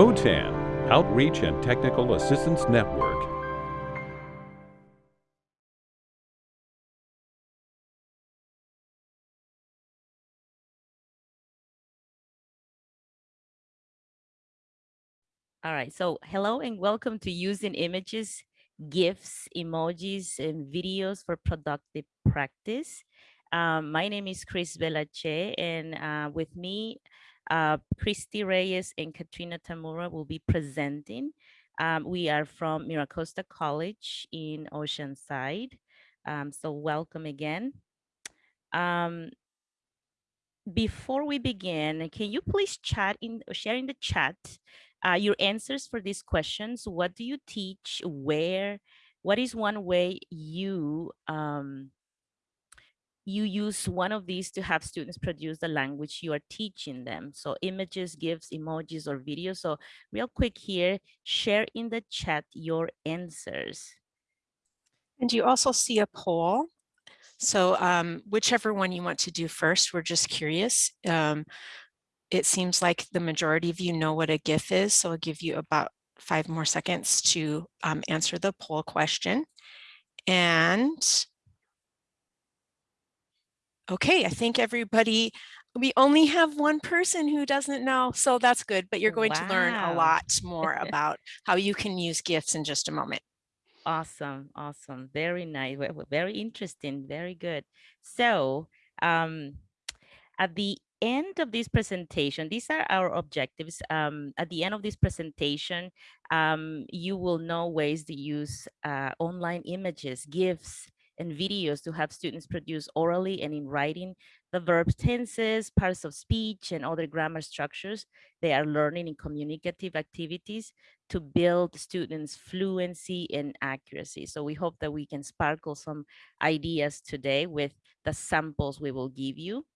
OTAN, Outreach and Technical Assistance Network. All right, so hello and welcome to using images, GIFs, emojis, and videos for productive practice. Um, my name is Chris Belache, and uh, with me, uh, Christy Reyes and Katrina Tamura will be presenting. Um, we are from MiraCosta College in Oceanside. Um, so welcome again. Um, before we begin, can you please chat in share in the chat uh, your answers for these questions. What do you teach? Where? What is one way you um, you use one of these to have students produce the language you are teaching them. So images, GIFs, emojis, or videos. So real quick here, share in the chat your answers. And you also see a poll. So um, whichever one you want to do first, we're just curious. Um, it seems like the majority of you know what a GIF is, so I'll give you about five more seconds to um, answer the poll question. And okay, I think everybody, we only have one person who doesn't know, so that's good, but you're going wow. to learn a lot more about how you can use GIFs in just a moment. Awesome, awesome, very nice, very interesting, very good. So um, at the end of this presentation, these are our objectives. Um, at the end of this presentation, um, you will know ways to use uh, online images, GIFs, and videos to have students produce orally and in writing the verbs, tenses, parts of speech, and other grammar structures they are learning in communicative activities to build students' fluency and accuracy. So we hope that we can sparkle some ideas today with the samples we will give you.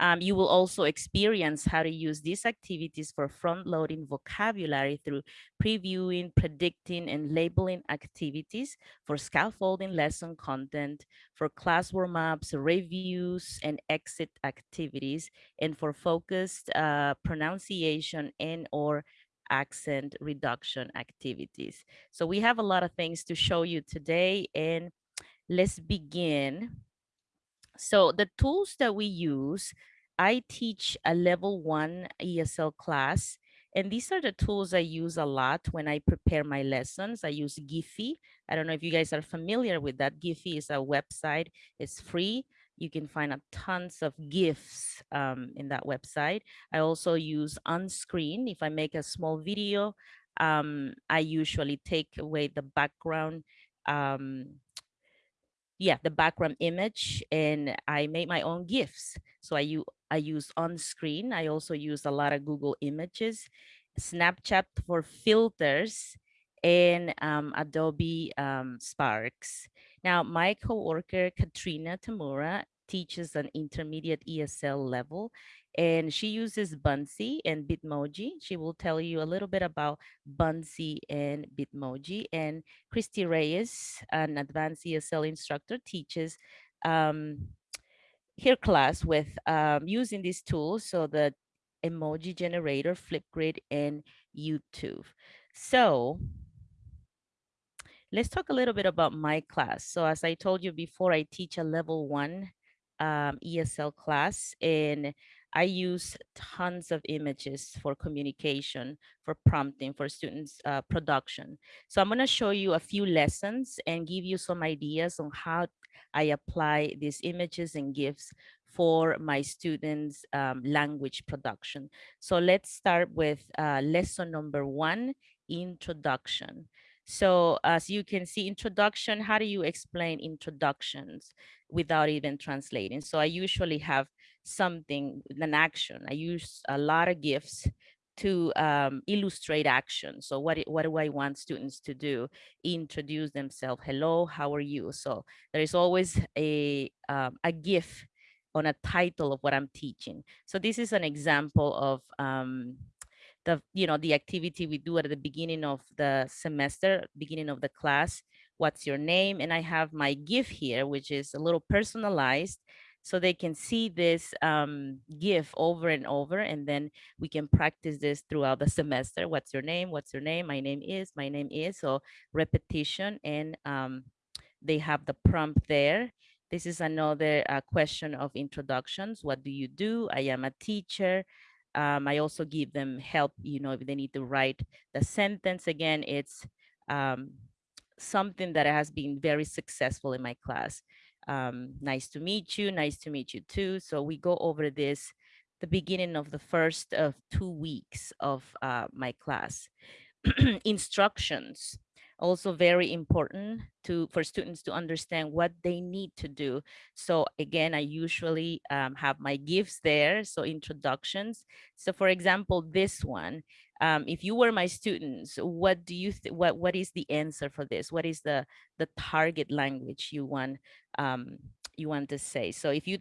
Um, you will also experience how to use these activities for front-loading vocabulary through previewing, predicting, and labeling activities for scaffolding lesson content, for class warm-ups, reviews, and exit activities, and for focused uh, pronunciation and or accent reduction activities. So we have a lot of things to show you today, and let's begin so the tools that we use, I teach a level one ESL class, and these are the tools I use a lot when I prepare my lessons. I use Giphy. I don't know if you guys are familiar with that. Giphy is a website. It's free. You can find a tons of GIFs um, in that website. I also use Unscreen. If I make a small video, um, I usually take away the background um, yeah, the background image and I made my own GIFs. So I, I use Unscreen. I also use a lot of Google images, Snapchat for filters, and um, Adobe um, Sparks. Now, my coworker, Katrina Tamura, teaches an intermediate ESL level and she uses Buncee and Bitmoji. She will tell you a little bit about Buncee and Bitmoji. And Christy Reyes, an advanced ESL instructor, teaches um, her class with um, using these tools, so the emoji generator, Flipgrid, and YouTube. So let's talk a little bit about my class. So as I told you before, I teach a level one um, ESL class and I use tons of images for communication, for prompting, for students uh, production. So I'm gonna show you a few lessons and give you some ideas on how I apply these images and GIFs for my students' um, language production. So let's start with uh, lesson number one, introduction. So as you can see, introduction, how do you explain introductions without even translating? So I usually have something, an action. I use a lot of GIFs to um, illustrate action. So what, what do I want students to do? Introduce themselves. Hello, how are you? So there is always a, um, a GIF on a title of what I'm teaching. So this is an example of um, the you know the activity we do at the beginning of the semester beginning of the class what's your name and i have my gif here which is a little personalized so they can see this um, GIF over and over, and then we can practice this throughout the semester. What's your name? What's your name? My name is, my name is. So repetition, and um, they have the prompt there. This is another uh, question of introductions. What do you do? I am a teacher. Um, I also give them help, you know, if they need to write the sentence again, it's um, something that has been very successful in my class. Um, nice to meet you, nice to meet you too. So we go over this the beginning of the first of two weeks of uh, my class. Instructions also very important to for students to understand what they need to do. So again, I usually um, have my GIFs there, so introductions. So for example, this one, um, if you were my students, what do you what what is the answer for this? What is the the target language you want um, you want to say? So if you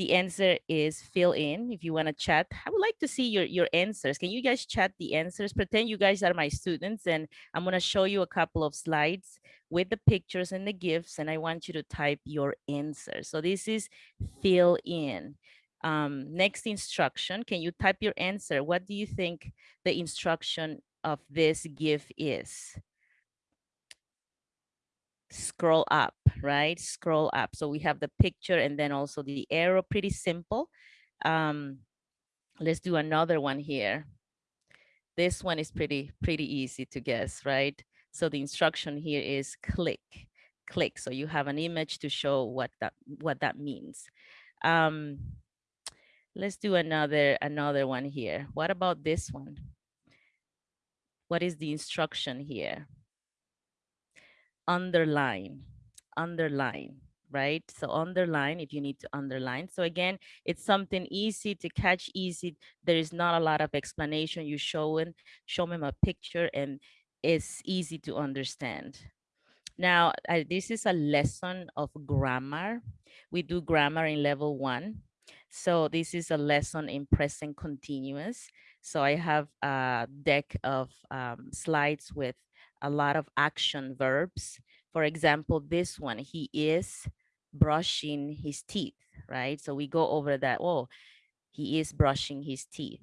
the answer is fill in. If you want to chat, I would like to see your, your answers. Can you guys chat the answers? Pretend you guys are my students and I'm going to show you a couple of slides with the pictures and the GIFs and I want you to type your answer. So this is fill in. Um, next instruction, can you type your answer? What do you think the instruction of this GIF is? Scroll up, right? Scroll up. So we have the picture and then also the arrow, pretty simple. Um, let's do another one here. This one is pretty, pretty easy to guess, right? So the instruction here is click, click. So you have an image to show what that, what that means. Um, let's do another, another one here. What about this one? What is the instruction here? Underline, underline, right? So underline if you need to underline. So again, it's something easy to catch easy. There is not a lot of explanation. You show, in, show them a picture and it's easy to understand. Now, uh, this is a lesson of grammar. We do grammar in level one. So this is a lesson in present continuous. So I have a deck of um, slides with a lot of action verbs. For example, this one, he is brushing his teeth, right? So we go over that, oh, he is brushing his teeth.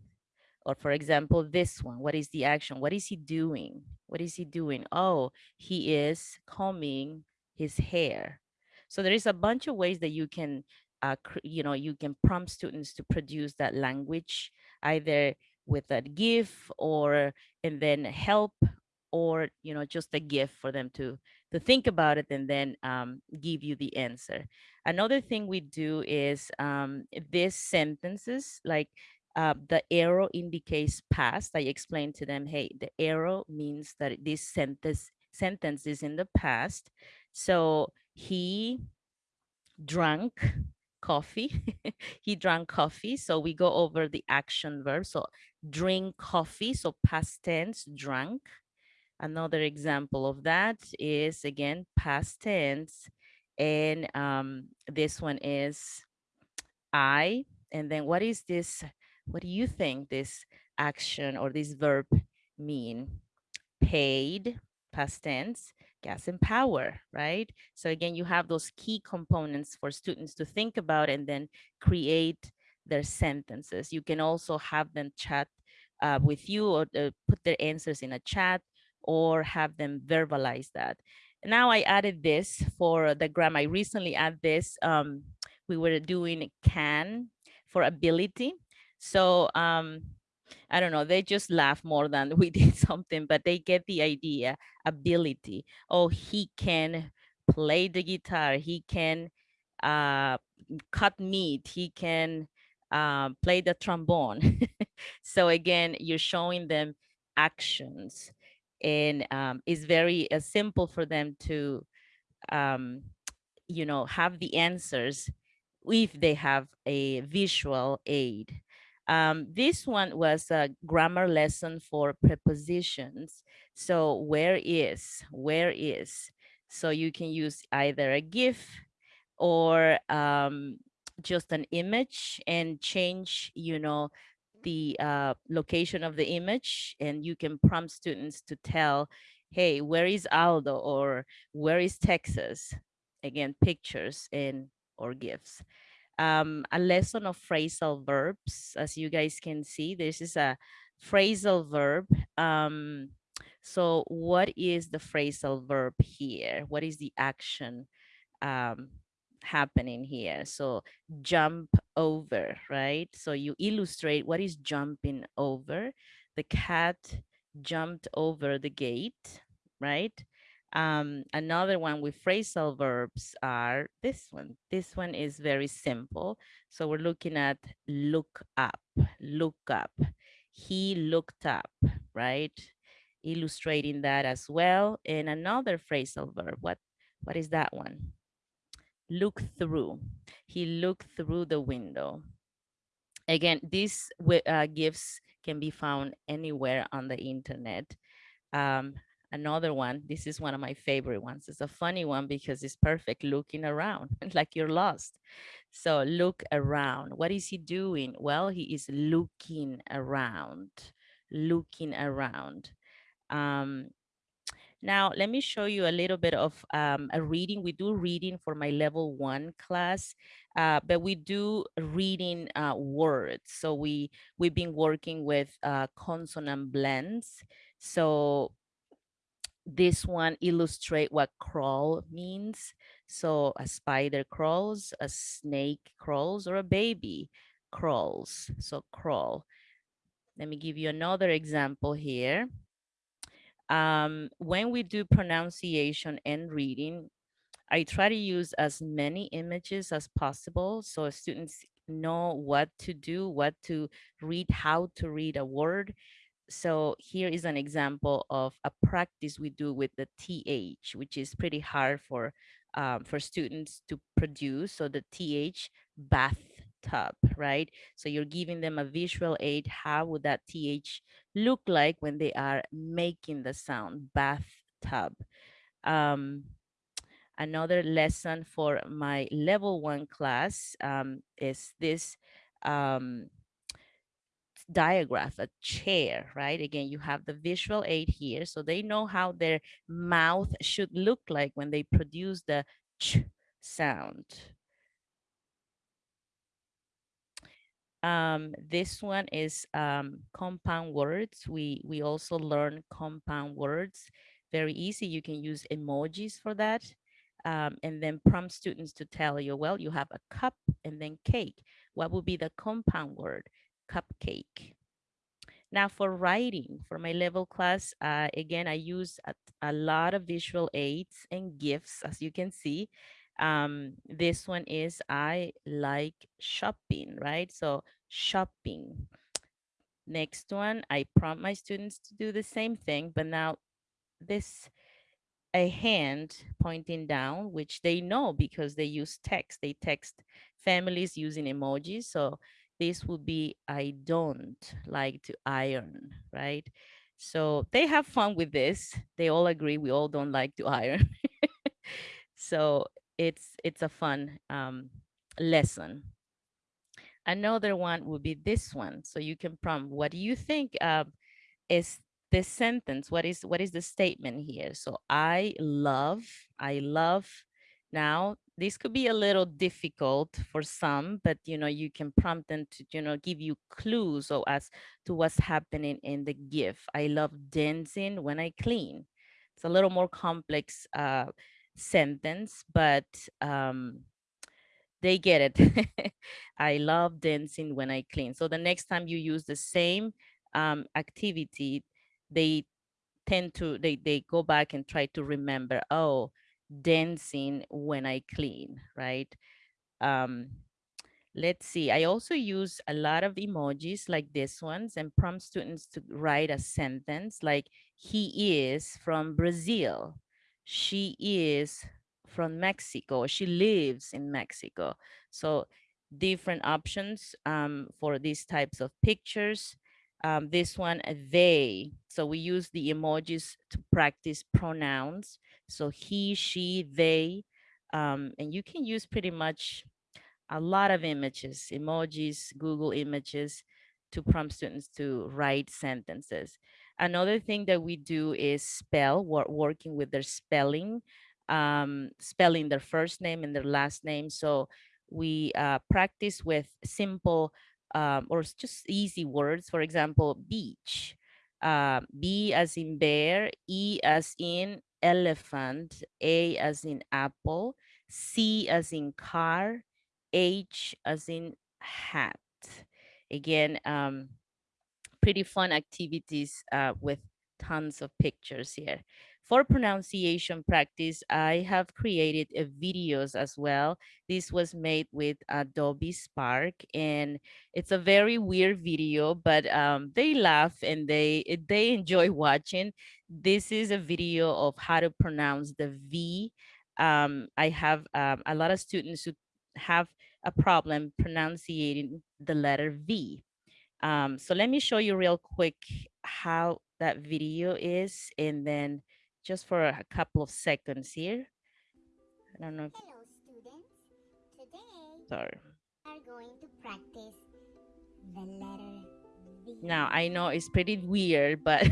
Or for example, this one, what is the action? What is he doing? What is he doing? Oh, he is combing his hair. So there is a bunch of ways that you can, uh, you know, you can prompt students to produce that language, either with a GIF or, and then help or you know just a GIF for them to to think about it and then um, give you the answer. Another thing we do is um, these sentences like uh, the arrow indicates past. I explained to them hey the arrow means that this sentence sentence is in the past. So he drank coffee. He drank coffee. So we go over the action verb. So drink coffee. So past tense drank Another example of that is again past tense. And um, this one is I. And then what is this? What do you think this action or this verb mean? Paid, past tense, gas and power, right? So again, you have those key components for students to think about and then create their sentences. You can also have them chat uh, with you or uh, put their answers in a chat or have them verbalize that. Now I added this for the gram. I recently added this. Um, we were doing can for ability. So um, I don't know, they just laugh more than we did something, but they get the idea, ability. Oh, he can play the guitar, he can uh, cut meat, he can uh, play the trombone. so again, you're showing them actions and um, it's very uh, simple for them to um, you know have the answers if they have a visual aid. Um, this one was a grammar lesson for prepositions. So where is where is? So you can use either a gif or um, just an image and change you know the uh, location of the image and you can prompt students to tell, hey, where is Aldo or where is Texas? Again, pictures and or GIFs. um, a lesson of phrasal verbs. As you guys can see, this is a phrasal verb. Um, so what is the phrasal verb here? What is the action um, happening here? So jump over, right? So you illustrate what is jumping over. The cat jumped over the gate, right? Um, another one with phrasal verbs are this one. This one is very simple. So we're looking at look up, look up. He looked up, right? Illustrating that as well. And another phrasal verb, what, what is that one? Look through. He looked through the window. Again, these uh, GIFs can be found anywhere on the internet. Um, another one this is one of my favorite ones it's a funny one because it's perfect looking around like you're lost so look around what is he doing well he is looking around looking around um now let me show you a little bit of um, a reading we do reading for my level one class uh, but we do reading uh, words so we we've been working with uh, consonant blends so this one illustrate what crawl means. So a spider crawls, a snake crawls, or a baby crawls. So crawl. Let me give you another example here. Um, when we do pronunciation and reading, I try to use as many images as possible so students know what to do, what to read, how to read a word so here is an example of a practice we do with the TH, which is pretty hard for um, for students to produce. So the TH bathtub, right? So you're giving them a visual aid. How would that TH look like when they are making the sound bathtub? Um, another lesson for my level one class um, is this um, diagram, a chair, right? Again, you have the visual aid here. So they know how their mouth should look like when they produce the ch sound. Um, this one is um, compound words. We, we also learn compound words. Very easy. You can use emojis for that. Um, and then prompt students to tell you, well, you have a cup and then cake. What would be the compound word? Cupcake. Now for writing, for my level class, uh, again, I use a, a, lot of visual aids and GIFs, as you can see. Um, this one is I like shopping, right? So shopping. Next one, I prompt my students to do the same thing, but now this a hand pointing down, which they know because they use text. They text families using emojis. So this would be I don't like to iron, right? So they have fun with this. They all agree we all don't like to iron. so it's it's a fun um, lesson. Another one would be this one. So you can prompt, what do you think uh, is this sentence? What is what is the statement here? So I love, I love. Now this could be a little difficult for some, but you know, you can prompt them to, you know, give you clues or as to what's happening in the GIF. I love dancing when I clean. It's a little more complex uh, sentence, but um, they get it. I love dancing when I clean. So the next time you use the same um, activity, they tend to, they, they go back and try to remember, oh, dancing when I clean, right? Um, let's see, I also use a lot of emojis like this ones and prompt students to write a sentence like he is from Brazil. She is from Mexico. She lives in Mexico. So different options um, for these types of pictures. Um, this one, they. So we use the emojis to practice pronouns. So he, she, they, um, and you can use pretty much a lot of images, emojis, Google images to prompt students to write sentences. Another thing that we do is spell, we're working with their spelling, um, spelling their first name and their last name. So we uh, practice with simple um, or just easy words. For example, beach. Uh, B as in bear, E as in elephant, A as in apple, C as in car, H as in hat. Again, um, pretty fun activities uh, with tons of pictures here. For pronunciation practice, I have created uh, videos as well. This was made with Adobe Spark and it's a very weird video, but um, they laugh and they, eh, they enjoy watching. This is a video of how to pronounce the V. Um, I have um, a lot of students who have a problem pronouncing the letter V. Um, so let me show you real quick how that video is and then just for a couple of seconds here. I don't know if, Hello, students. Today sorry. we are going to practice the letter V. Now I know it's pretty weird, but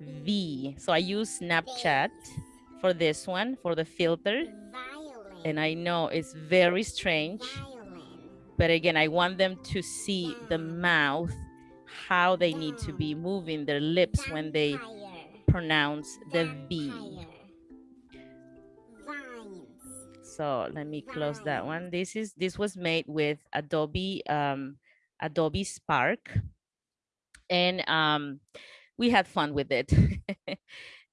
V. V. So I use Snapchat for this one, for the filter. Violin. And I know it's very strange, Violin. But again, I want them to see the mouth, how they need to be moving their lips when they pronounce the V. So let me close that one. This is this was made with Adobe um Adobe Spark. And um we had fun with it.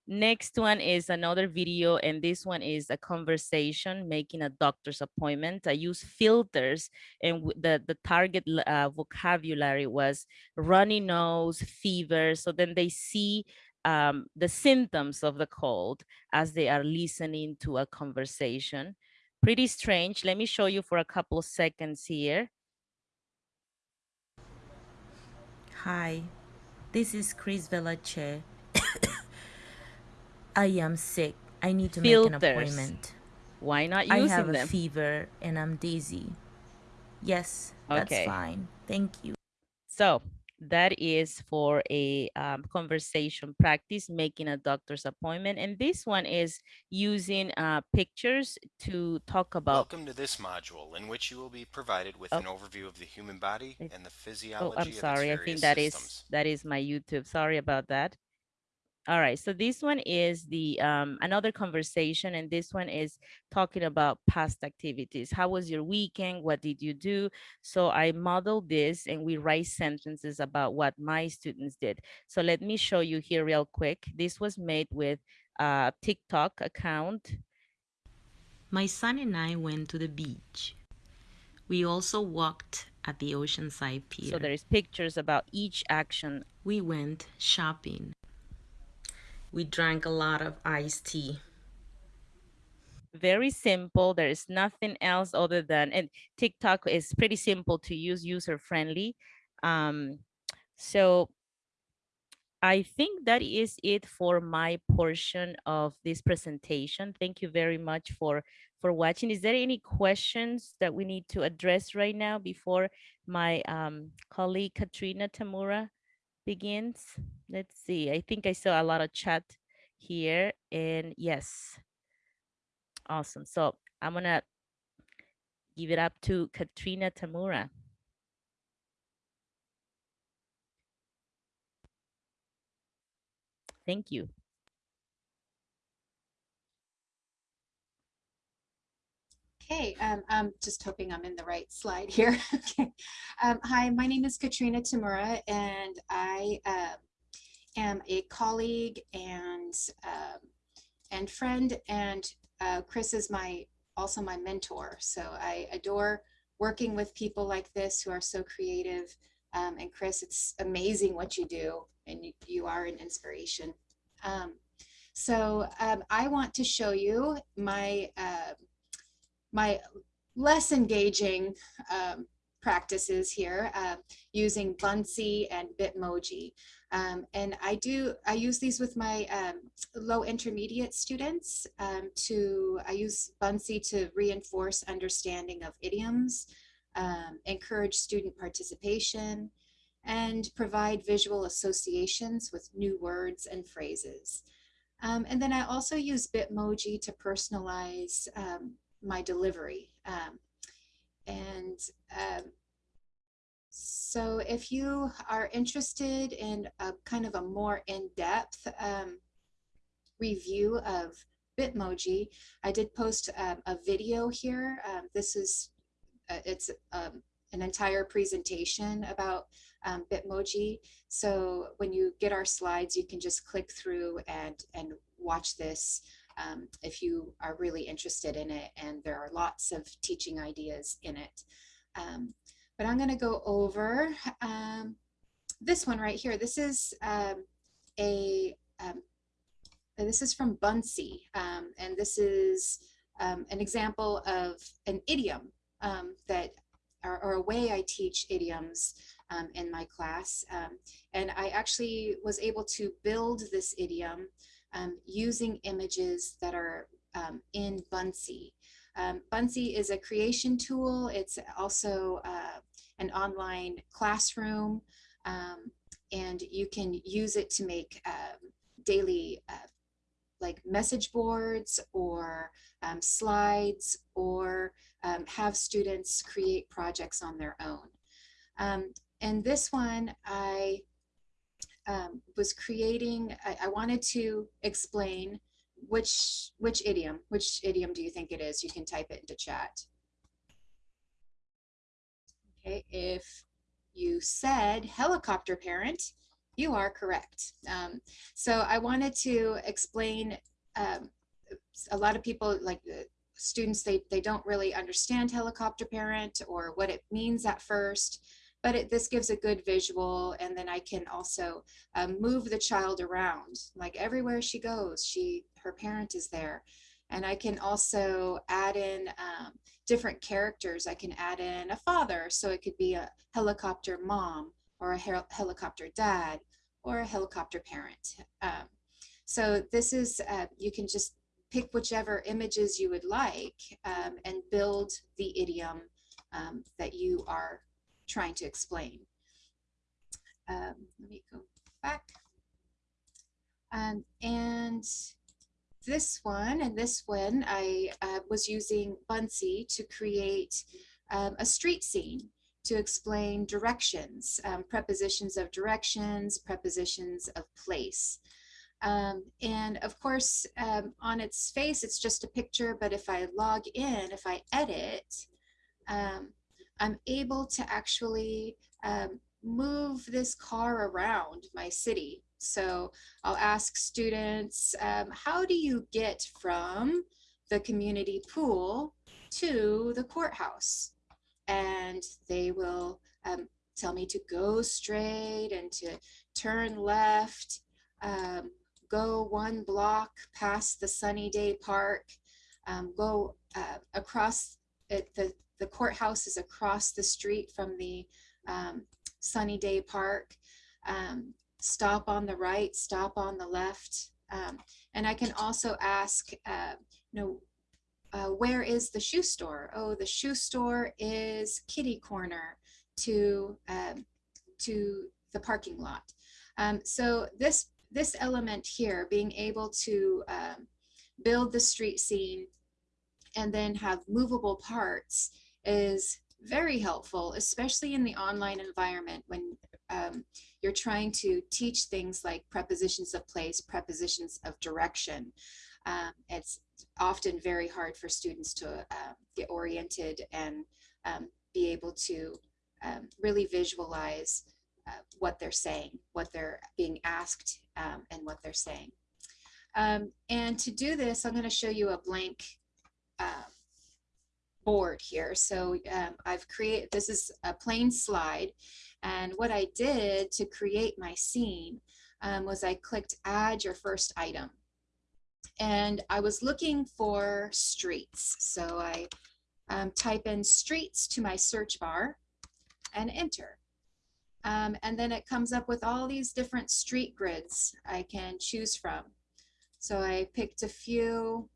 Next one is another video, and this one is a conversation making a doctor's appointment. I use filters, and the the target uh, vocabulary was runny nose, fever. So then they see um, the symptoms of the cold as they are listening to a conversation. Pretty strange. Let me show you for a couple of seconds here. Hi, this is Chris Velache. I am sick. I need to make an appointment. Why not using them? I using have a fever and I'm dizzy. Yes, that's Okay. fine. Thank you. So that is for a um, conversation practice, making a doctor's appointment. And this one is using uh, pictures to talk about. Welcome to this module, in which you will be provided with Oh. an overview of the human body and the physiology. Oh, physiology I'm sorry. I think various that is systems. that is my YouTube. Sorry about that. All right. So this one is the um, another conversation, and this one is talking about past activities. How was your weekend? What did you do? So I modeled this, and we write sentences about what my students did. So let me show you here real quick. This was made with a TikTok account. My son and I went to the beach. We also walked at the Oceanside Pier. So there is pictures about each action we went shopping. We drank a lot of iced tea. very simple. There is nothing else other than, and TikTok is pretty simple to use, user friendly. Um, so I think that is it for my portion of this presentation. Thank you very much for for watching. Is there any questions that we need to address right now before my um, colleague Katrina Tamura begins? Let's see. I think I saw a lot of chat here, and yes. Awesome. So I'm gonna give it up to Katrina Tamura. Thank you. Okay, um, I'm just hoping I'm in the right slide here. okay. Um, hi, my name is Katrina Tamura, and I uh, am a colleague and um, and friend, and uh, Chris is my also my mentor. So I adore working with people like this who are so creative. Um, and Chris, it's amazing what you do, and you, you are an inspiration. Um, so I want to show you my uh, my less engaging um, practices here uh, using Buncee and Bitmoji. Um, and I do, I use these with my um, low intermediate students um, to, I use Buncee to reinforce understanding of idioms, um, encourage student participation, and provide visual associations with new words and phrases. Um, and then I also use Bitmoji to personalize um, my delivery. Um, and um, so if you are interested in a kind of a more in-depth um, review of Bitmoji, I did post um, a video here. Um, this is, uh, it's um, an entire presentation about um, Bitmoji. So when you get our slides, you can just click through and, and watch this um, if you are really interested in it. And there are lots of teaching ideas in it. Um, but I'm going to go over um, this one right here. This is um, a um, this is from Buncee, um, and this is an example of an idiom that or, or, a way I teach idioms in my class. And I actually was able to build this idiom um, using images that are in Buncee. Buncee is a creation tool. It's also uh, an online classroom, and you can use it to make daily uh, like message boards or um, slides or um, have students create projects on their own. Um, and this one I um, was creating, I, I, wanted to explain which, which idiom, which idiom do you think it is? You can type it into chat. Okay, if you said helicopter parent, you are correct. Um, so I wanted to explain, um, a lot of people like uh, students, they, they don't really understand helicopter parent or what it means at first, but it, this gives a good visual and then I can also um, move the child around. Like everywhere she goes, she her parent is there. And I can also add in um, different characters. I can add in a father, so it could be a helicopter mom or a hel helicopter dad or a helicopter parent. Um, so this is, uh, you can just pick whichever images you would like um, and build the idiom um, that you are trying to explain. Um, let me go back. Um, and this one and this one, I uh, was using Buncee to create um, a street scene to explain directions, um, prepositions of directions, prepositions of place. Um, and of course, um, on its face, it's just a picture, but if I log in, if I edit, um, I'm able to actually um, move this car around my city. So I'll ask students, um, how do you get from the community pool to the courthouse? and they will um, tell me to go straight and to turn left, um, go one block past the Sunny Day Park, um, go uh, across, it, the, the courthouse is across the street from the um, Sunny Day Park, um, stop on the right, stop on the left, um, and I can also ask, uh, you know, uh, where is the shoe store? Oh, the shoe store is kitty corner to, um, to the parking lot. Um, so this, this element here, being able to um, build the street scene and then have movable parts is very helpful, especially in the online environment when um, you're trying to teach things like prepositions of place, prepositions of direction. Um, it's often very hard for students to uh, get oriented and um, be able to um, really visualize uh, what they're saying, what they're being asked, um, and what they're saying. And to do this, I'm going to show you a blank board here. So um, I've created, this is a plain slide, and what I did to create my scene um, was I clicked add your first item and I was looking for streets. So I um, type in streets to my search bar and enter. Um, and then it comes up with all these different street grids I can choose from. So I picked a few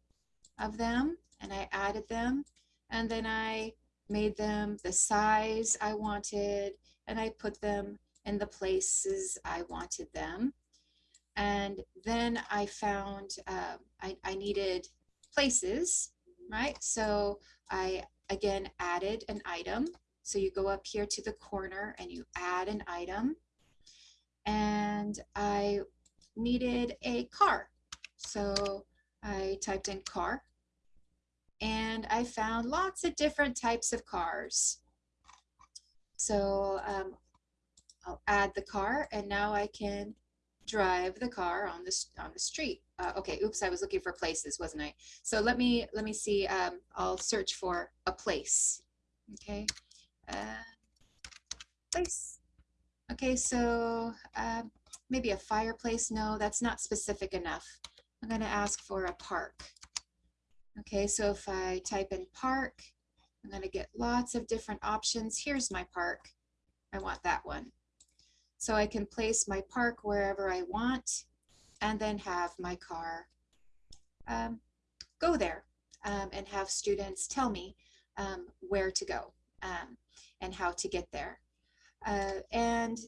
of them and I added them and then I made them the size I wanted and I put them in the places I wanted them. And then I found um, I, I, needed places right? So I again added an item. So you go up here to the corner and you add an item. And I needed a car. So I typed in car and I found lots of different types of cars. So um, I'll add the car and now I can drive the car on the, on the street. Uh, okay, oops, I was looking for places, wasn't I? So let me, let me see, um, I'll search for a place, okay? Uh, place. Okay, so uh, maybe a fireplace. No, that's not specific enough. I'm gonna ask for a park. Okay, so if I type in park, I'm gonna get lots of different options. Here's my park. I want that one. So I can place my park wherever I want and then have my car um, go there um, and have students tell me um, where to go um, and how to get there. Uh, and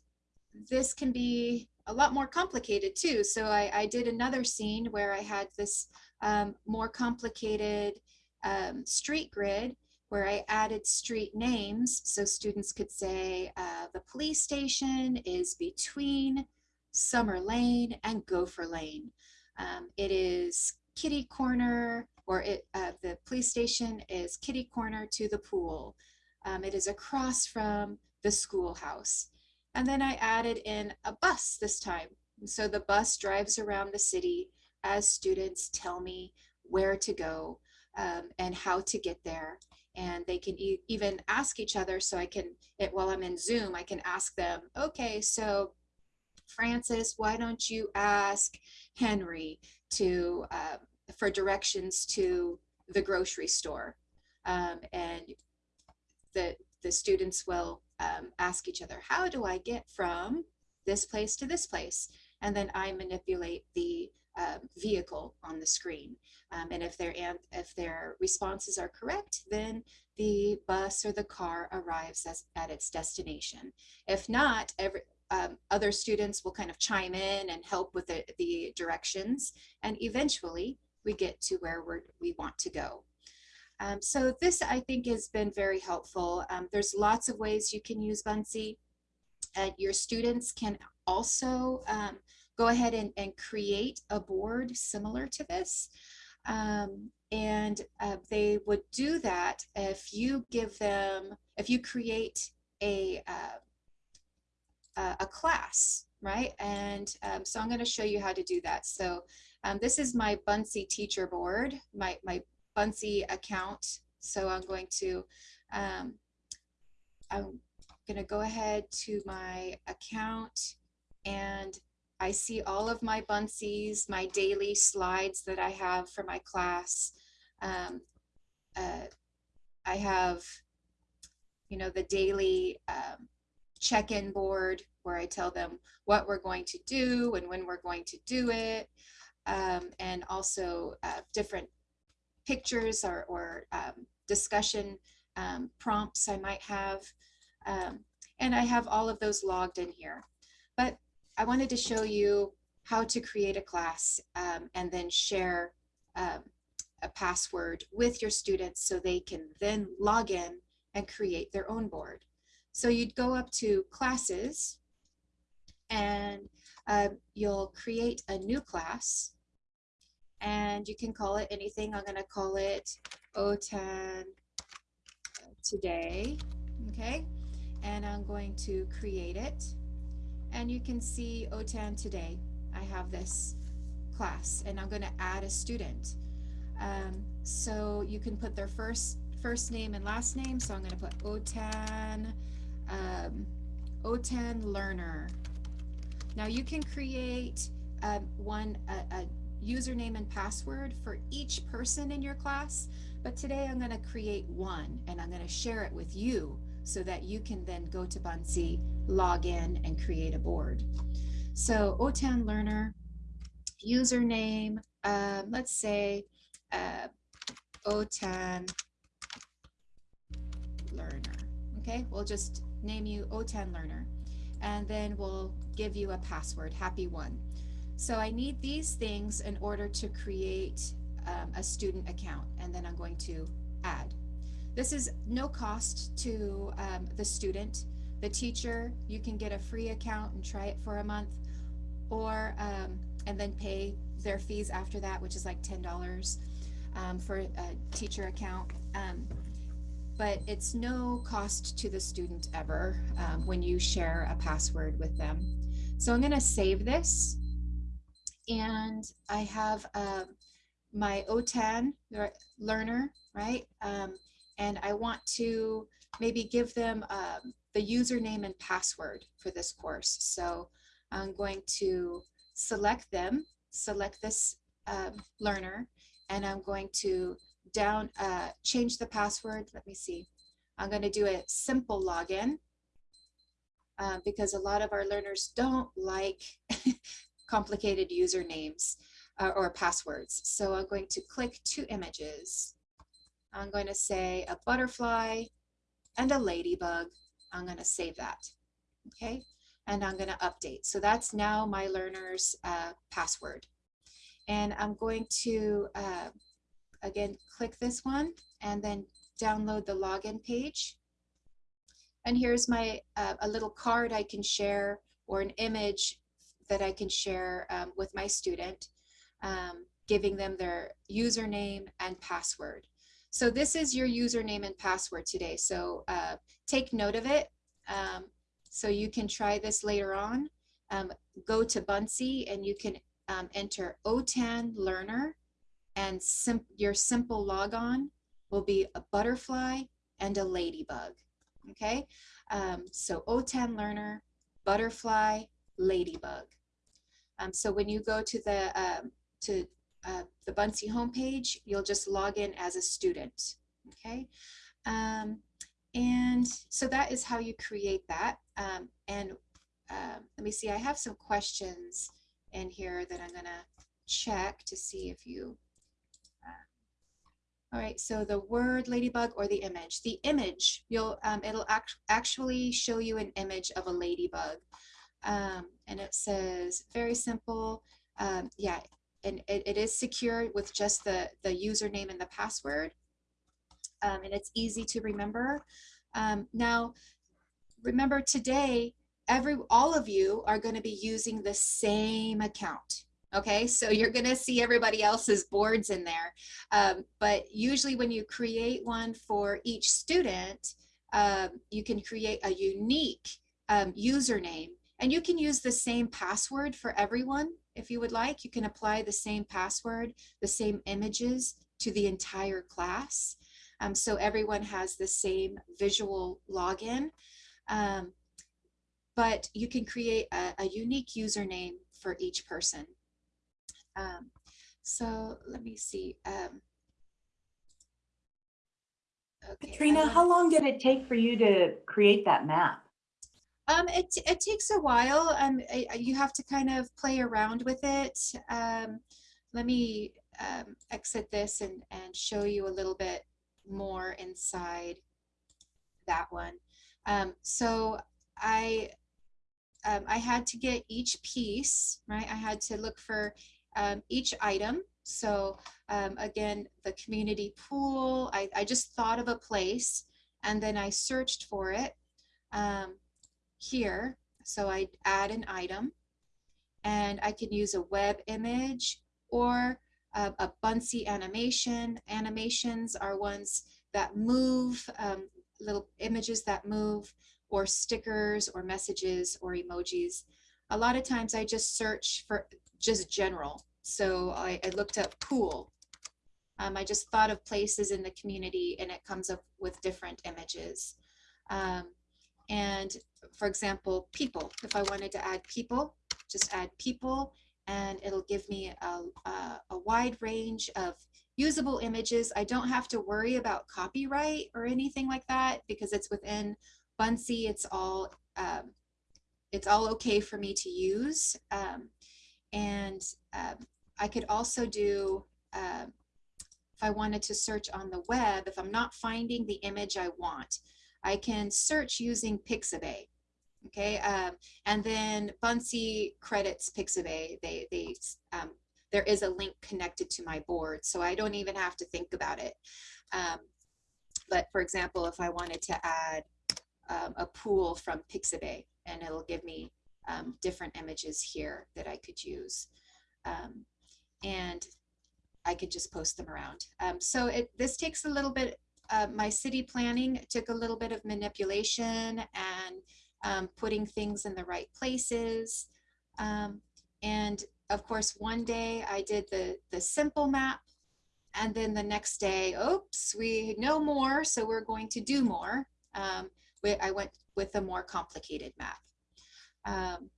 this can be a lot more complicated too. So I, I did another scene where I had this um, more complicated um, street grid where I added street names so students could say uh, the police station is between Summer Lane and Gopher Lane. Um, it is kitty corner or it, uh, the police station is kitty corner to the pool. Um, it is across from the schoolhouse. And then I added in a bus this time. So the bus drives around the city as students tell me where to go um, and how to get there and they can e even ask each other so I can, it, while I'm in Zoom, I can ask them, okay, so Francis, why don't you ask Henry to, uh, for directions to the grocery store? Um, and the, the students will um, ask each other, how do I get from this place to this place? And then I manipulate the um, vehicle on the screen. Um, and if their, if their responses are correct, then the bus or the car arrives as, at its destination. If not, every, um, other students will kind of chime in and help with the, the directions. And eventually we get to where we want to go. Um, so this I think has been very helpful. Um, there's lots of ways you can use Buncee. Uh, your students can also um, go ahead and, and create a board similar to this. Um, and uh, they would do that if you give them, if you create a, uh, a class, right? And um, so I'm going to show you how to do that. So um, this is my Buncee teacher board, my, my Buncee account. So I'm going to, um, I'm going to go ahead to my account and I see all of my Buncees, my daily slides that I have for my class. Um, uh, I have, you know, the daily um, check-in board where I tell them what we're going to do and when we're going to do it. Um, and also uh, different pictures or, or um, discussion um, prompts I might have. Um, and I have all of those logged in here. But I wanted to show you how to create a class um, and then share um, a password with your students so they can then log in and create their own board. So you'd go up to classes and uh, you'll create a new class and you can call it anything. I'm going to call it OTAN today. Okay. And I'm going to create it and you can see OTAN today. I have this class and I'm going to add a student. Um, so you can put their first first name and last name. So I'm going to put OTAN, um, OTAN learner. Now you can create um, one a, a username and password for each person in your class, but today I'm going to create one and I'm going to share it with you so that you can then go to Buncee, log in and create a board. So OTAN learner, username, um, let's say uh, OTAN learner. Okay, we'll just name you OTAN learner and then we'll give you a password, happy one. So I need these things in order to create um, a student account and then I'm going to add. This is no cost to um, the student. The teacher, you can get a free account and try it for a month or um, and then pay their fees after that, which is like $10 um, for a teacher account. Um, but it's no cost to the student ever um, when you share a password with them. So I'm going to save this and I have um, my OTAN learner, right? Um, and I want to maybe give them um, the username and password for this course. So I'm going to select them, select this um, learner, and I'm going to down uh, change the password. Let me see. I'm going to do a simple login uh, because a lot of our learners don't like complicated usernames uh, or passwords. So I'm going to click two images. I'm going to say a butterfly and a ladybug. I'm going to save that. Okay. And I'm going to update. So that's now my learner's uh, password. And I'm going to, uh, again, click this one and then download the login page. And here's my uh, a little card I can share or an image that I can share um, with my student, um, giving them their username and password. So this is your username and password today. So uh, take note of it. Um, so you can try this later on. Um, go to Buncee and you can um, enter OTAN learner and sim your simple logon will be a butterfly and a ladybug. Okay, um, so OTAN learner, butterfly, ladybug. Um, so when you go to the um, to uh, the Buncee homepage, you'll just log in as a student. Okay, um, and so that is how you create that. Um, and um, let me see, I have some questions in here that I'm gonna check to see if you. Uh, all right, so the word ladybug or the image. The image, you'll um, it'll act actually show you an image of a ladybug. Um, and it says very simple. Um, yeah, and it, it is secure with just the, the username and the password. Um, and it's easy to remember. Um, now, remember today, every all of you are going to be using the same account. Okay, so you're going to see everybody else's boards in there. Um, but usually when you create one for each student, um, you can create a unique um, username and you can use the same password for everyone if you would like. You can apply the same password, the same images to the entire class. Um, so everyone has the same visual login. Um, but you can create a, a, unique username for each person. Um, so let me see. Um, okay, Katrina, how long did it take for you to create that map? Um, it, it takes a while. Um, you have to kind of play around with it. Um, let me um, exit this and, and show you a little bit more inside that one. Um, so I, um, I had to get each piece, right? I had to look for um, each item. So um, again, the community pool, I, I just thought of a place and then I searched for it. Um, here. So I add an item and I can use a web image or a, a Buncee animation. Animations are ones that move, um, little images that move or stickers or messages or emojis. A lot of times I just search for just general. So I, I looked up pool. Um, I just thought of places in the community and it comes up with different images. Um, and for example, people, if I wanted to add people, just add people and it'll give me a, a, a wide range of usable images. I don't have to worry about copyright or anything like that because it's within Buncee. It's all um, it's all okay for me to use. Um, and um, I could also do, uh, if I wanted to search on the web, if I'm not finding the image I want, I can search using Pixabay. Okay, um, and then Buncee credits Pixabay. They they um, there is a link connected to my board, so I don't even have to think about it. Um, but for example, if I wanted to add um, a pool from Pixabay, and it'll give me um, different images here that I could use. Um, and I could just post them around. So it, this takes a little bit, uh, my city planning took a little bit of manipulation and um, putting things in the right places. Um, and of course, one day I did the, the simple map and then the next day, oops, we know more, so we're going to do more. Um, we, I went with a more complicated map. Um,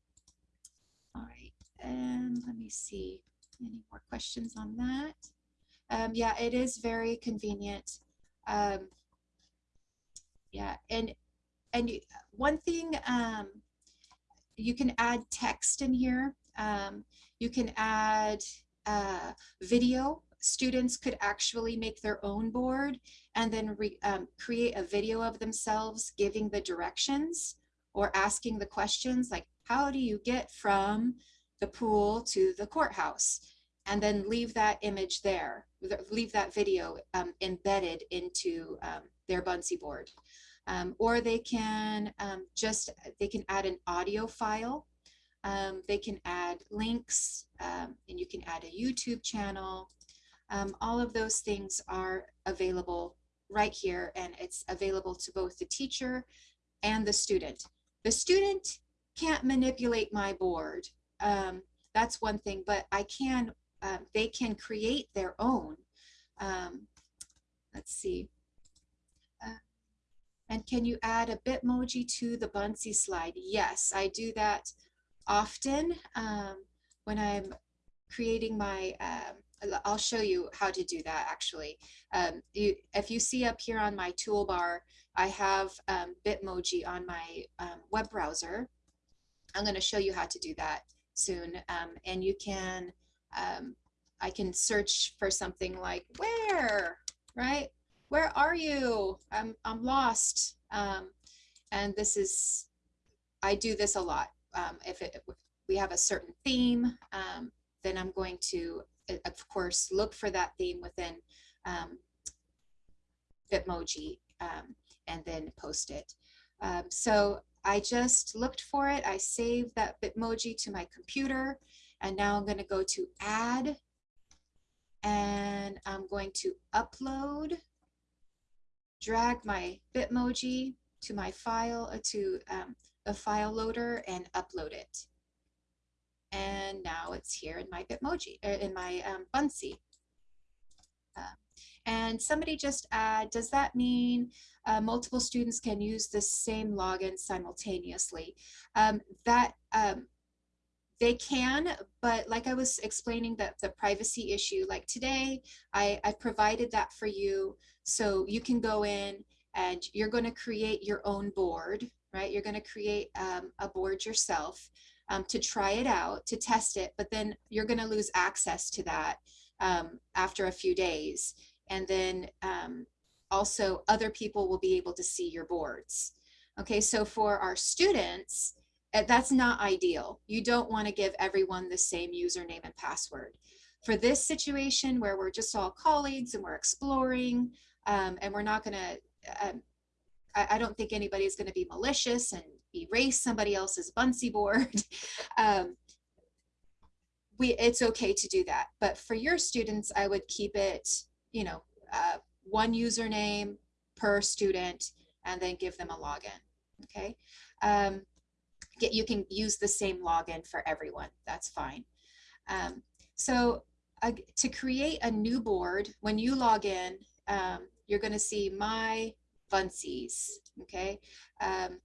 all right, and let me see. Any more questions on that? Um, yeah, it is very convenient. Um, yeah, and and one thing um, you can add text in here. Um, you can add uh, video. Students could actually make their own board and then re, um, create a video of themselves giving the directions or asking the questions like, how do you get from the pool to the courthouse? And then leave that image there, leave that video um, embedded into um, their Buncee board. Um, or they can um, just, they can add an audio file. Um, they can add links um, and you can add a YouTube channel. all of those things are available right here and it's available to both the teacher and the student. The student can't manipulate my board. Um, that's one thing, but I can, uh, they can create their own. Um, let's see. And can you add a Bitmoji to the Buncee slide? Yes, I do that often um, when I'm creating my, um, I'll show you how to do that actually. Um, you, if you see up here on my toolbar, I have um, Bitmoji on my um, web browser. I'm going to show you how to do that soon. Um, and you can, I can search for something like where, right? Where are you? I'm, I'm lost. Um, and this is, I do this a lot. Um, if, it, if we have a certain theme, um, then I'm going to, of course, look for that theme within um, Bitmoji um, and then post it. Um, so I just looked for it. I saved that Bitmoji to my computer. And now I'm going to go to add. And I'm going to upload, drag my Bitmoji to my file, uh, to um, a file loader and upload it. And now it's here in my Bitmoji, uh, in my um, Buncee. Uh, and somebody just add, does that mean uh, multiple students can use the same login simultaneously? Um, that um, they can, but like I was explaining that the privacy issue, like today, I, I provided that for you. So you can go in and you're going to create your own board, right? You're going to create um, a board yourself um, to try it out, to test it, but then you're going to lose access to that um, after a few days and then um, also other people will be able to see your boards. Okay, so for our students, that's not ideal. You don't want to give everyone the same username and password. For this situation where we're just all colleagues and we're exploring um, and we're not going to, um, I, I, don't think anybody's going to be malicious and erase somebody else's Buncee board. um, we, it's okay to do that. But for your students, I would keep it you know, uh, one username per student and then give them a login, okay? Um, get, you can use the same login for everyone, that's fine. Um, so uh, to create a new board, when you log in, um, you're gonna see my Buncees, okay? Um,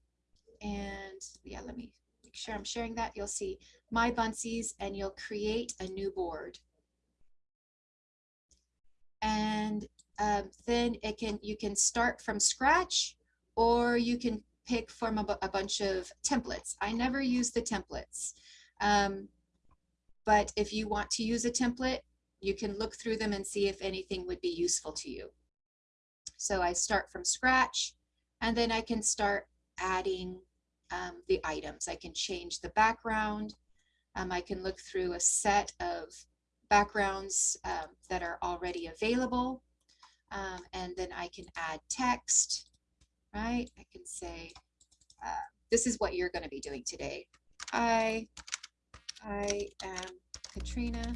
and yeah, let me make sure I'm sharing that. You'll see my Buncees and you'll create a new board and um, then it can you can start from scratch or you can pick from a, a bunch of templates. I never use the templates. Um, but if you want to use a template, you can look through them and see if anything would be useful to you. So I start from scratch and then I can start adding um, the items. I can change the background. Um, I can look through a set of backgrounds um, that are already available. Um, and then I can add text, right? I can say, uh, this is what you're going to be doing today. I, I am Katrina,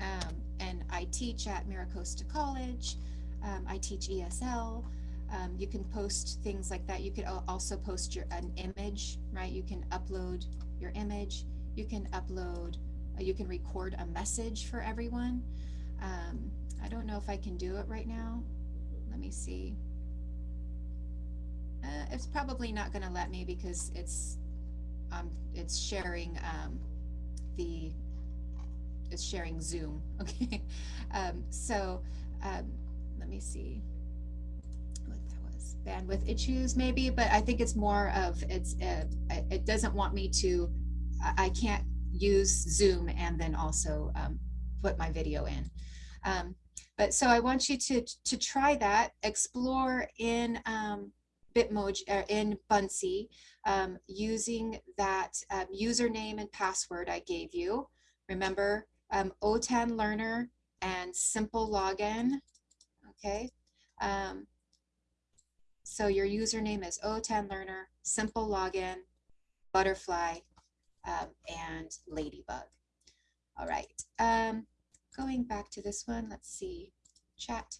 um, and I teach at MiraCosta College. Um, I teach ESL. Um, you can post things like that. You could also post your an image, right? You can upload your image. You can upload. Uh, you can record a message for everyone. Um, I don't know if I can do it right now. Let me see. Uh, it's probably not going to let me because it's um, it's sharing um, the it's sharing Zoom. Okay, um, so um, let me see what that was bandwidth issues maybe, but I think it's more of it's uh, it doesn't want me to I can't use Zoom and then also um, put my video in. Um, but so I want you to to try that, explore in Bitmoji or in Buncee um, using that um, username and password I gave you. Remember um, OTAN Learner and simple login. Okay. Um, so your username is OTAN Learner, simple login, butterfly, um, and ladybug. All right. Um, going back to this one, let's see. Chat.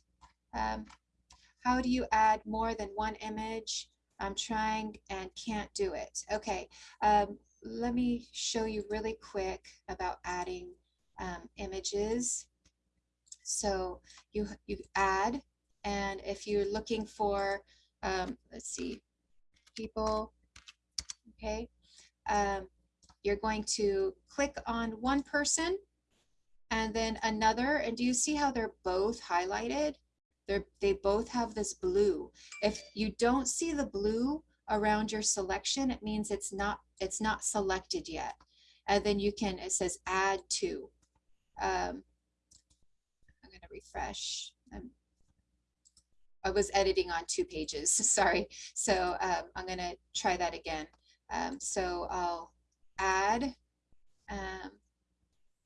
How do you add more than one image? I'm trying and can't do it. Okay, um, let me show you really quick about adding um, images. So you, you add, and if you're looking for, um, let's see, people, okay, um, you're going to click on one person and then another, and do you see how they're both highlighted? They're, they both have this blue. If you don't see the blue around your selection, it means it's not it's not selected yet. And then you can, it says add to. Um, I'm gonna refresh. I'm, I was editing on two pages, sorry. So um, I'm gonna try that again. Um, so I'll add um,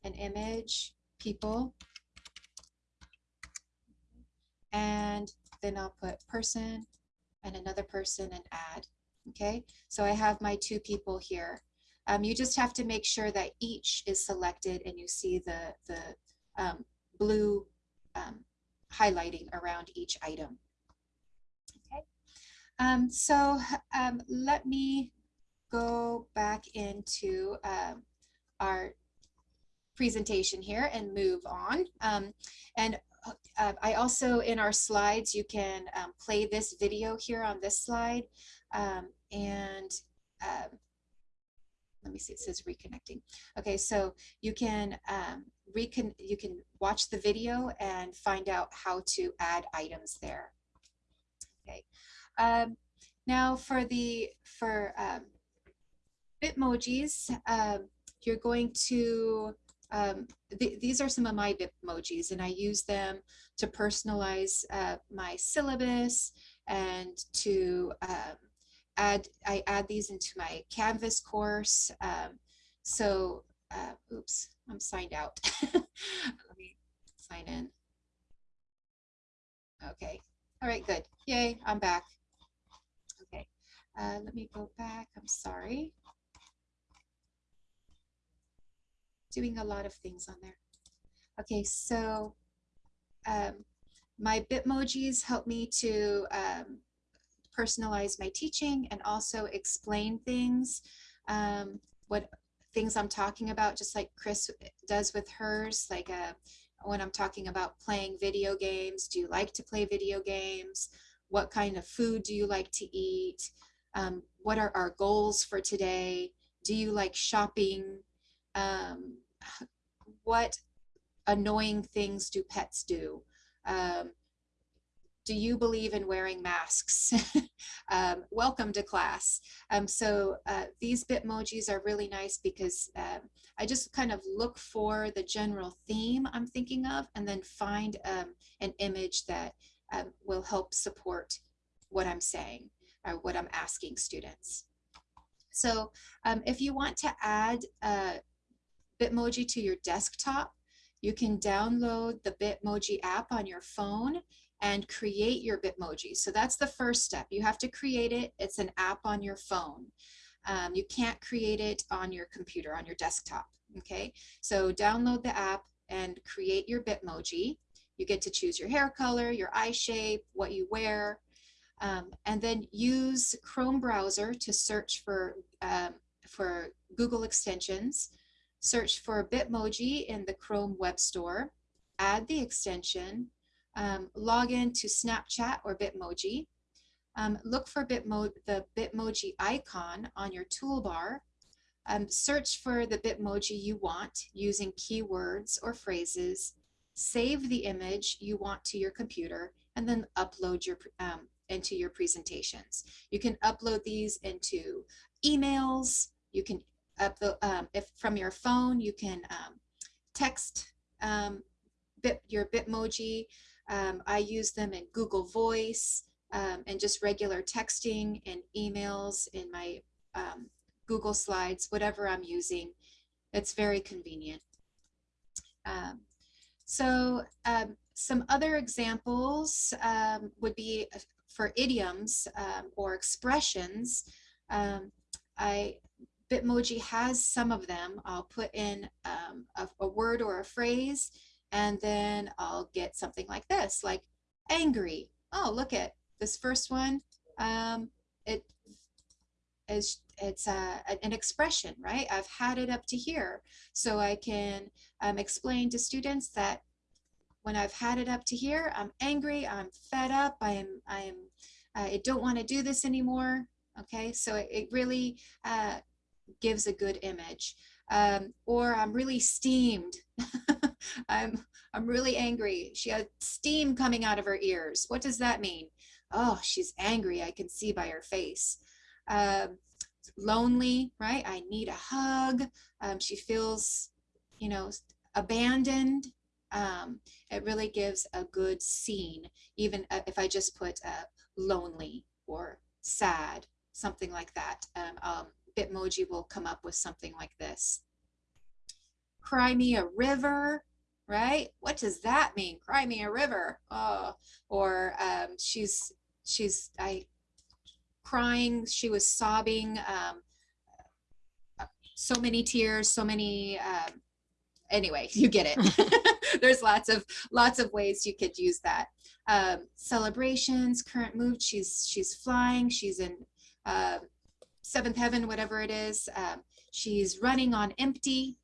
an image, people, and then I'll put person and another person and add. Okay, so I have my two people here. Um, you just have to make sure that each is selected and you see the, the um, blue um, highlighting around each item. Okay, um, so um, let me go back into um, our presentation here and move on. Um, and uh, I also, in our slides, you can um, play this video here on this slide. Um, and um, let me see, it says reconnecting. Okay, so you can um, recon you can watch the video and find out how to add items there. Okay, um, now for the for um, Bitmojis, um, you're going to um, th these are some of my Bitmojis and I use them to personalize uh, my syllabus and to um, add, I add these into my Canvas course. Um, so, uh, oops, I'm signed out. Let me sign in. Okay, all right, good. Yay, I'm back. Okay, uh, let me go back, I'm sorry. Doing a lot of things on there. Okay, so um, my Bitmojis help me to um, personalize my teaching and also explain things, um, what things I'm talking about, just like Chris does with hers, like uh, when I'm talking about playing video games, do you like to play video games? What kind of food do you like to eat? Um, what are our goals for today? Do you like shopping? Um, what annoying things do pets do? Um, do you believe in wearing masks? um, welcome to class. Um, so uh, these Bitmojis are really nice because um, I just kind of look for the general theme I'm thinking of and then find um, an image that um, will help support what I'm saying or what I'm asking students. So um, if you want to add uh, Bitmoji to your desktop, you can download the Bitmoji app on your phone and create your Bitmoji. So that's the first step. You have to create it. It's an app on your phone. Um, you can't create it on your computer, on your desktop. Okay, so download the app and create your Bitmoji. You get to choose your hair color, your eye shape, what you wear, um, and then use Chrome browser to search for, um, for Google extensions. Search for Bitmoji in the Chrome Web Store, add the extension, um, log in to Snapchat or Bitmoji, um, look for Bitmo the Bitmoji icon on your toolbar, um, search for the Bitmoji you want using keywords or phrases, save the image you want to your computer, and then upload your um, into your presentations. You can upload these into emails, you can upload, um, if from your phone, you can um, text um, bit, your Bitmoji. Um, I use them in Google Voice um, and just regular texting and emails in my Google Slides, whatever I'm using. It's very convenient. So some other examples would be uh, for idioms or expressions. I Bitmoji has some of them. I'll put in um, a, a, word or a phrase, and then I'll get something like this, like angry. Oh, look at this first one. Um, it is it's uh, an expression, right? I've had it up to here, so I can um, explain to students that when I've had it up to here, I'm angry, I'm fed up, I am, I am, I don't want to do this anymore. Okay, so it, it really uh, gives a good image. Um, or I'm really steamed. I'm, I'm really angry. She had steam coming out of her ears. What does that mean? Oh, she's angry. I can see by her face. Um, lonely, right? I need a hug. Um, she feels, you know, abandoned. Um, it really gives a good scene, even uh, if I just put uh, lonely or sad, something like that. Um, um Bitmoji will come up with something like this. Cry me a river, right? What does that mean? Cry me a river. Oh, or um, she's, she's, I, crying, she was sobbing, um, so many tears, so many, um, anyway, you get it. There's lots of, lots of ways you could use that. Um, celebrations, current mood, she's, she's flying, she's in, uh, seventh heaven, whatever it is. Um, she's running on empty.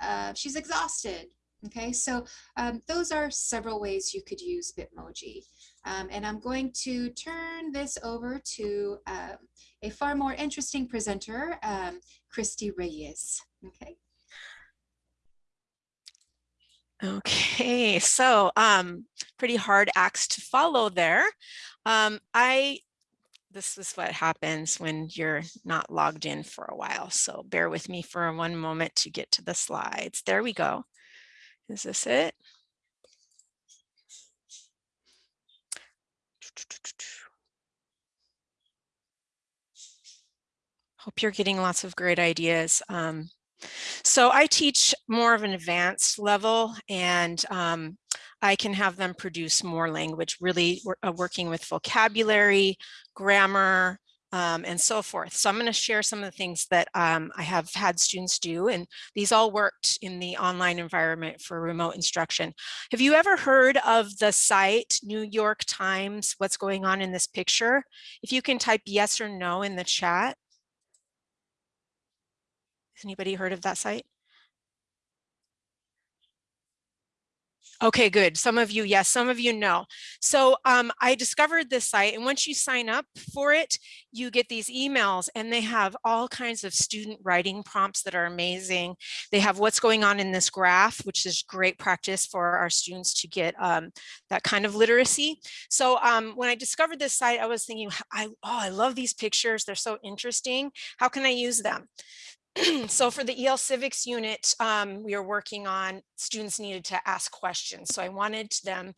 Uh, she's exhausted. Okay, so um, those are several ways you could use Bitmoji. Um, and I'm going to turn this over to um, a far more interesting presenter, um, Christy Reyes. Okay. Okay, so um, pretty hard acts to follow there. Um, I this is what happens when you're not logged in for a while. So bear with me for one moment to get to the slides. There we go. Is this it? Hope you're getting lots of great ideas. Um, so I teach more of an advanced level and um, I can have them produce more language, really uh, working with vocabulary, grammar, um, and so forth. So I'm going to share some of the things that um, I have had students do, and these all worked in the online environment for remote instruction. Have you ever heard of the site New York Times, what's going on in this picture? If you can type yes or no in the chat. Has anybody heard of that site? Okay, good. Some of you, yes, some of you know. So um, I discovered this site and once you sign up for it, you get these emails and they have all kinds of student writing prompts that are amazing. They have what's going on in this graph, which is great practice for our students to get um, that kind of literacy. So um, when I discovered this site, I was thinking, I, oh, I love these pictures. They're so interesting. How can I use them? so for the EL Civics unit, um, we are working on students needed to ask questions. So I wanted them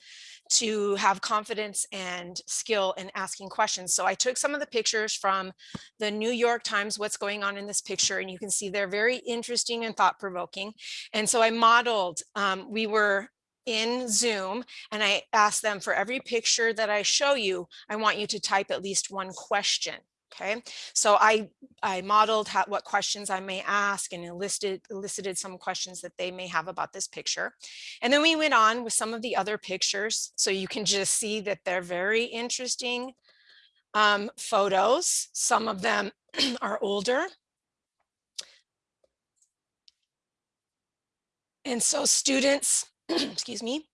to have confidence and skill in asking questions. So I took some of the pictures from the New York Times, what's going on in this picture, and you can see they're very interesting and thought provoking. And so I modeled, um, we were in Zoom and I asked them for every picture that I show you, I want you to type at least one question. Okay, so I, I modeled how, what questions I may ask and enlisted, elicited some questions that they may have about this picture. And then we went on with some of the other pictures. So you can just see that they're very interesting um, photos. Some of them are older. And so students, excuse me,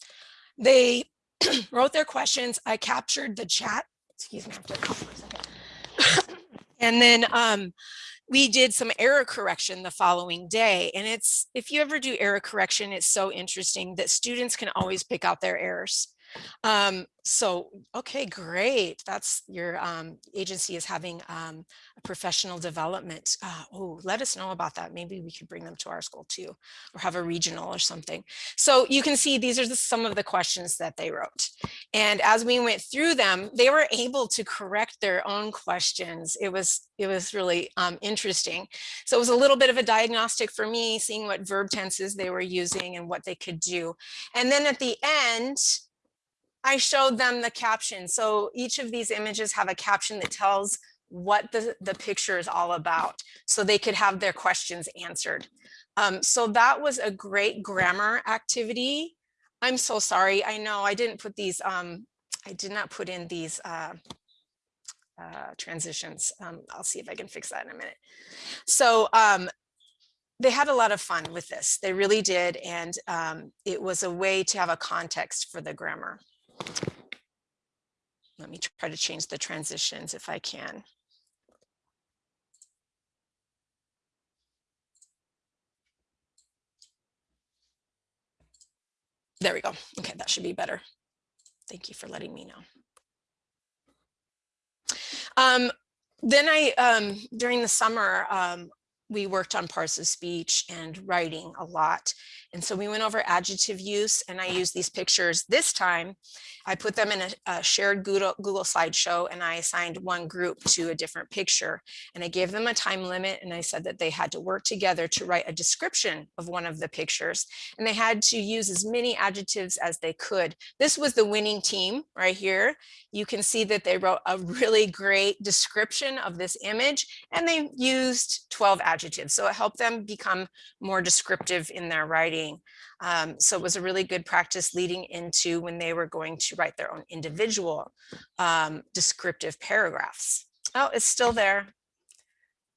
they wrote their questions. I captured the chat. Excuse me, I have to cough for a second. And then um, we did some error correction the following day. And it's, if you ever do error correction, it's so interesting that students can always pick out their errors. Um, so, okay, great. That's your um, agency is having um, a professional development. Uh, oh, let us know about that. Maybe we could bring them to our school too, or have a regional or something. So you can see these are the, some of the questions that they wrote. And as we went through them, they were able to correct their own questions. It was it was really um, interesting. So it was a little bit of a diagnostic for me, seeing what verb tenses they were using and what they could do. And then at the end, I showed them the caption. So each of these images have a caption that tells what the, the picture is all about so they could have their questions answered. Um, so that was a great grammar activity. I'm so sorry. I know I didn't put these, um, I did not put in these uh, uh, transitions. Um, I'll see if I can fix that in a minute. So um, they had a lot of fun with this. They really did. And um, it was a way to have a context for the grammar. Let me try to change the transitions if I can. There we go. Okay, that should be better. Thank you for letting me know. Um, then I, um, during the summer, um, we worked on parts of speech and writing a lot. And so we went over adjective use and I used these pictures this time. I put them in a, a, shared Google, Google slideshow and I assigned one group to a different picture and I gave them a time limit and I said that they had to work together to write a description of one of the pictures and they had to use as many adjectives as they could. This was the winning team right here. You can see that they wrote a really great description of this image and they used 12 adjectives. So it helped them become more descriptive in their writing writing. Um, so it was a really good practice leading into when they were going to write their own individual um, descriptive paragraphs. Oh, it's still there.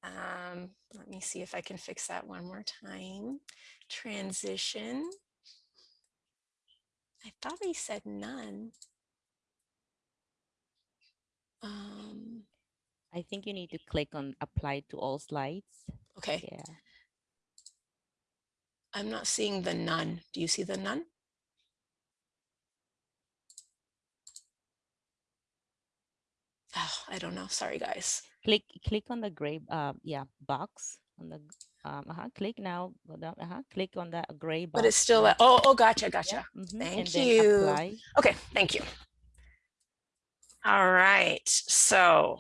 Um, let me see if I can fix that one more time. Transition. I thought I said none. Um, I think you need to click on apply to all slides. okay. Yeah. I'm not seeing the none. Do you see the none? Oh, I don't know. Sorry, guys. Click click on the gray uh yeah box on the um uh -huh, click now uh -huh, click on that gray box. But it's still, a, oh, oh, gotcha, gotcha. Yeah, mhm, Thank and you. Okay, thank you. All right, so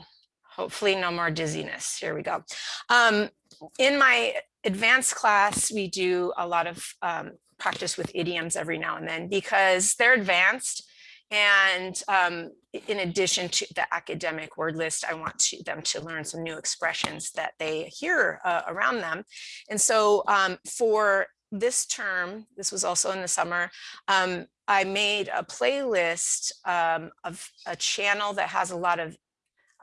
hopefully no more dizziness. Here we go. Um, in my advanced class, we do a lot of um, practice with idioms every now and then because they're advanced. And um, in addition to the academic word list, I want to, them to learn some new expressions that they hear uh, around them. And so um, for this term, this was also in the summer, um, I made a playlist um, of a channel that has a lot of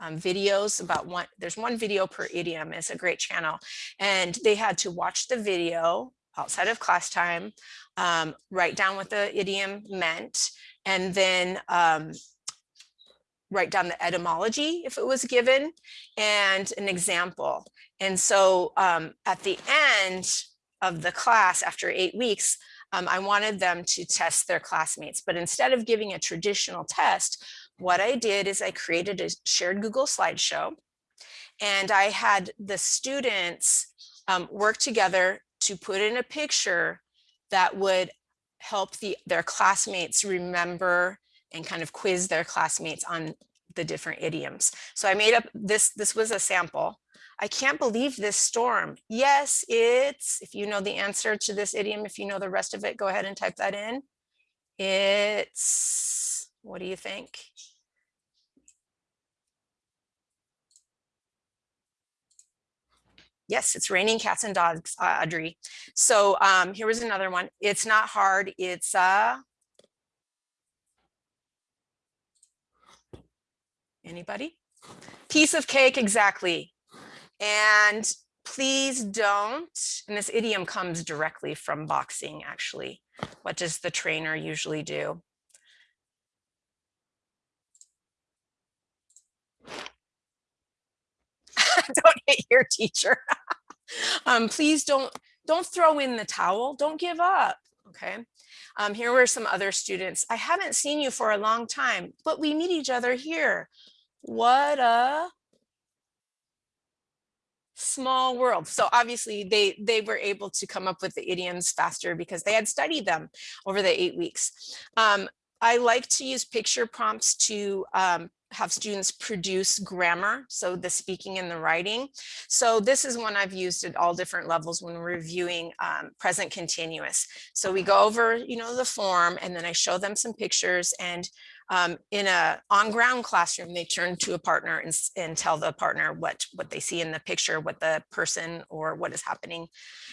um, videos about one, there's one video per idiom. It's a great channel. And they had to watch the video outside of class time, um, write down what the idiom meant, and then um, write down the etymology if it was given and an example. And so um, at the end of the class after eight weeks, um, I wanted them to test their classmates, but instead of giving a traditional test, what I did is I created a shared Google slideshow and I had the students um, work together to put in a picture that would help the, their classmates remember and kind of quiz their classmates on the different idioms. So I made up this, this was a sample. I can't believe this storm. Yes, it's, if you know the answer to this idiom, if you know the rest of it, go ahead and type that in. It's, what do you think? Yes, it's raining cats and dogs, uh, Audrey. So um, here was another one. It's not hard. It's uh, anybody? Piece of cake, exactly. And please don't, and this idiom comes directly from boxing, actually. What does the trainer usually do? don't hit your teacher. um, please don't, don't throw in the towel. Don't give up. Okay. Um, here were some other students. I haven't seen you for a long time, but we meet each other here. What a small world. So obviously they, they were able to come up with the idioms faster because they had studied them over the eight weeks. Um, I like to use picture prompts to um, have students produce grammar, so the speaking and the writing. So this is one I've used at all different levels when reviewing um, present continuous. So we go over, you know, the form and then I show them some pictures and um, in a on-ground classroom, they turn to a partner and, and tell the partner what, what they see in the picture, what the person or what is happening.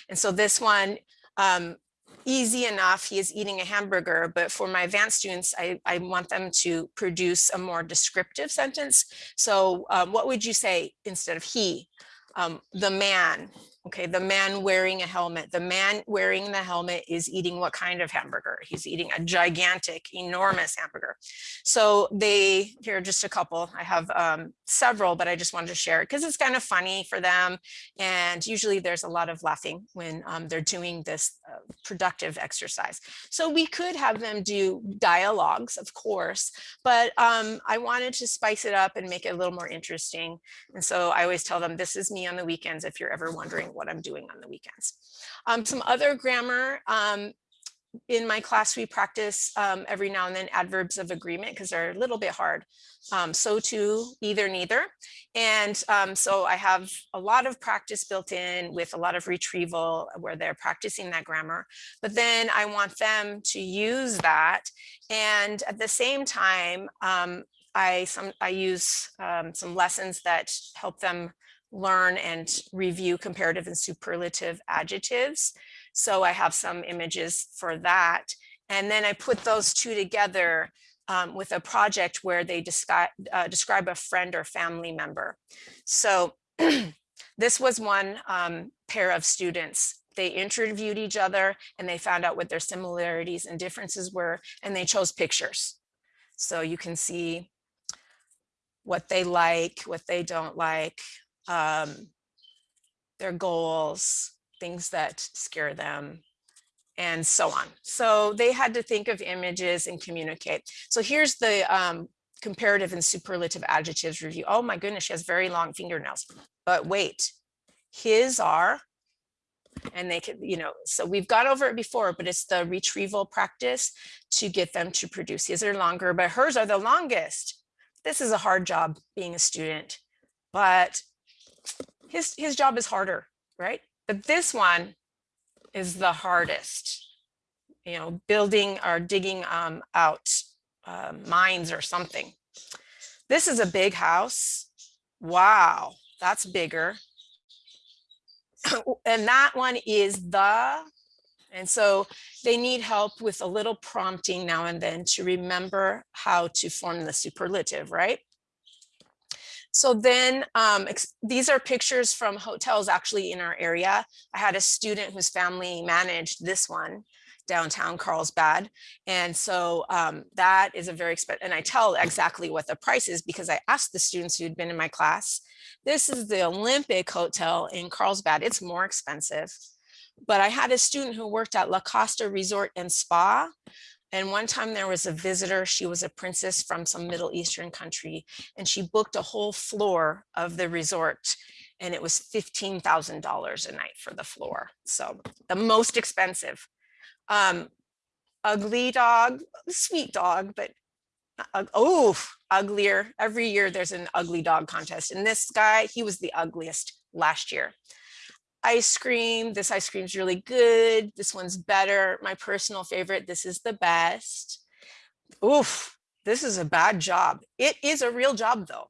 And so this one, um, easy enough. He is eating a hamburger, but for my advanced students, I, I want them to produce a more descriptive sentence. So um, what would you say instead of he? Um, the man, Okay, the man wearing a helmet. The man wearing the helmet is eating what kind of hamburger? He's eating a gigantic, enormous hamburger. So they, here are just a couple. I have um, several, but I just wanted to share it because it's kind of funny for them. And usually there's a lot of laughing when um, they're doing this uh, productive exercise. So we could have them do dialogues, of course, but um, I wanted to spice it up and make it a little more interesting. And so I always tell them, this is me on the weekends if you're ever wondering what I'm doing on the weekends. Um, some other grammar, um, in my class, we practice um, every now and then adverbs of agreement because they're a little bit hard. Um, so too, either, neither. And um, so I have a lot of practice built in with a lot of retrieval where they're practicing that grammar. But then I want them to use that. And at the same time, um, I, some, I use um, some lessons that help them learn and review comparative and superlative adjectives. So I have some images for that. And then I put those two together um, with a project where they describe, uh, describe a friend or family member. So this was one um, pair of students. They interviewed each other and they found out what their similarities and differences were, and they chose pictures. So you can see what they like, what they don't like, um, their goals, things that scare them, and so on. So they had to think of images and communicate. So here's the um, comparative and superlative adjectives review. Oh my goodness, she has very long fingernails. But wait, his are, and they could, you know, so we've got over it before, but it's the retrieval practice to get them to produce. His are longer, but hers are the longest. This is a hard job being a student, but his, his job is harder, right? But this one is the hardest, you know, building or digging um, out uh, mines or something. This is a big house. Wow, that's bigger. and that one is the, and so they need help with a little prompting now and then to remember how to form the superlative, right? So then um, these are pictures from hotels actually in our area. I had a student whose family managed this one downtown Carlsbad. And so um, that is a very expensive, and I tell exactly what the price is because I asked the students who'd been in my class, this is the Olympic Hotel in Carlsbad. It's more expensive. But I had a student who worked at La Costa Resort and Spa and one time there was a visitor, she was a princess from some Middle Eastern country, and she booked a whole floor of the resort. and it was $15,000 a night for the floor. So the most expensive. Um, ugly dog, sweet dog, but uh, oh, uglier. Every year there's an ugly dog contest. And this guy, he was the ugliest last year. Ice cream, this ice cream's really good. This one's better. My personal favorite, this is the best. Oof, this is a bad job. It is a real job though.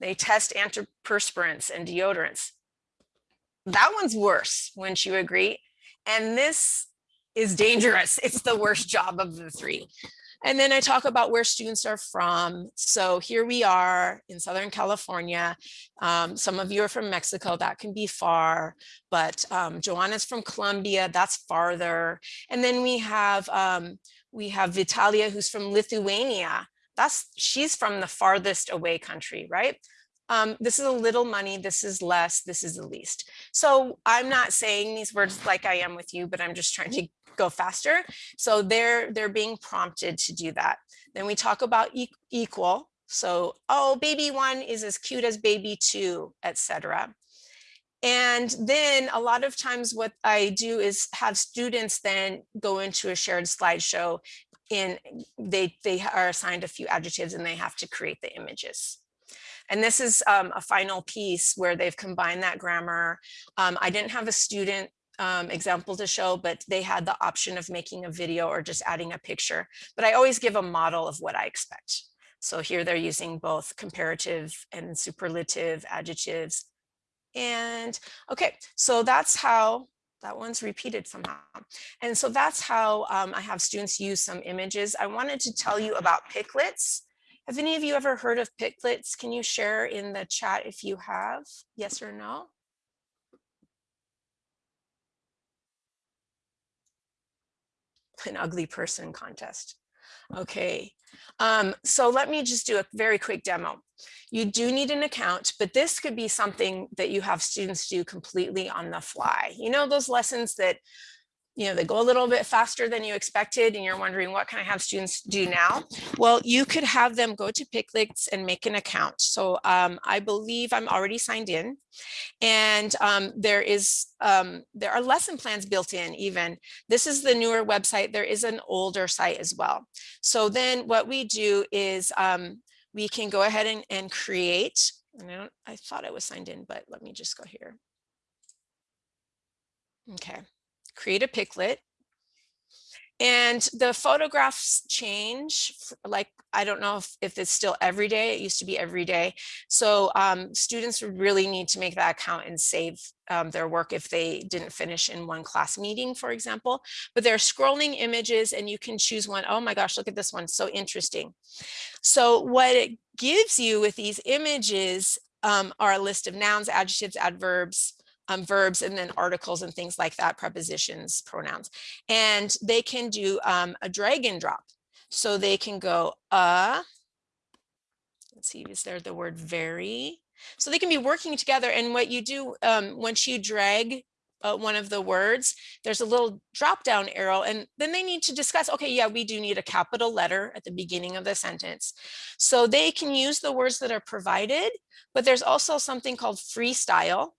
They test antiperspirants and deodorants. That one's worse, wouldn't you agree? And this is dangerous. It's the worst job of the three. And then I talk about where students are from. So here we are in Southern California. Um, some of you are from Mexico, that can be far, but um, Joanna's from Colombia, that's farther. And then we have um, we have Vitalia, who's from Lithuania. That's she's from the farthest away country, right? Um, this is a little money, this is less, this is the least. So I'm not saying these words like I am with you, but I'm just trying to go faster. So they're, they're being prompted to do that. Then we talk about e equal. So, oh, baby one is as cute as baby two, etc. And then a lot of times what I do is have students then go into a shared slideshow in they they are assigned a few adjectives and they have to create the images. And this is um, a final piece where they've combined that grammar. Um, I didn't have a student um, example to show, but they had the option of making a video or just adding a picture. But I always give a model of what I expect. So here they're using both comparative and superlative adjectives. And okay, so that's how that one's repeated somehow. And so that's how um, I have students use some images. I wanted to tell you about PicLits. Have any of you ever heard of PicLits? Can you share in the chat if you have, yes or no? An ugly person contest. Okay, um, so let me just do a very quick demo. You do need an account, but this could be something that you have students do completely on the fly. You know, those lessons that you know, they go a little bit faster than you expected and you're wondering what can I have students do now? Well, you could have them go to PicLits and make an account. So um, I believe I'm already signed in and um, there is, um, there are lesson plans built in even. This is the newer website. There is an older site as well. So then what we do is um, we can go ahead and, and create, and I, I thought I was signed in, but let me just go here. Okay create a PicLit. And the photographs change, like, I don't know if, if it's still every day, it used to be every day. So um, students really need to make that account and save um, their work if they didn't finish in one class meeting, for example. But they're scrolling images and you can choose one. Oh my gosh, look at this one, so interesting. So what it gives you with these images um, are a list of nouns, adjectives, adverbs, um, verbs and then articles and things like that, prepositions, pronouns. And they can do um, a drag and drop. So they can go, uh, let's see, is there the word very? So they can be working together. And what you do um, once you drag uh, one of the words, there's a little drop down arrow and then they need to discuss, okay, yeah, we do need a capital letter at the beginning of the sentence. So they can use the words that are provided, but there's also something called freestyle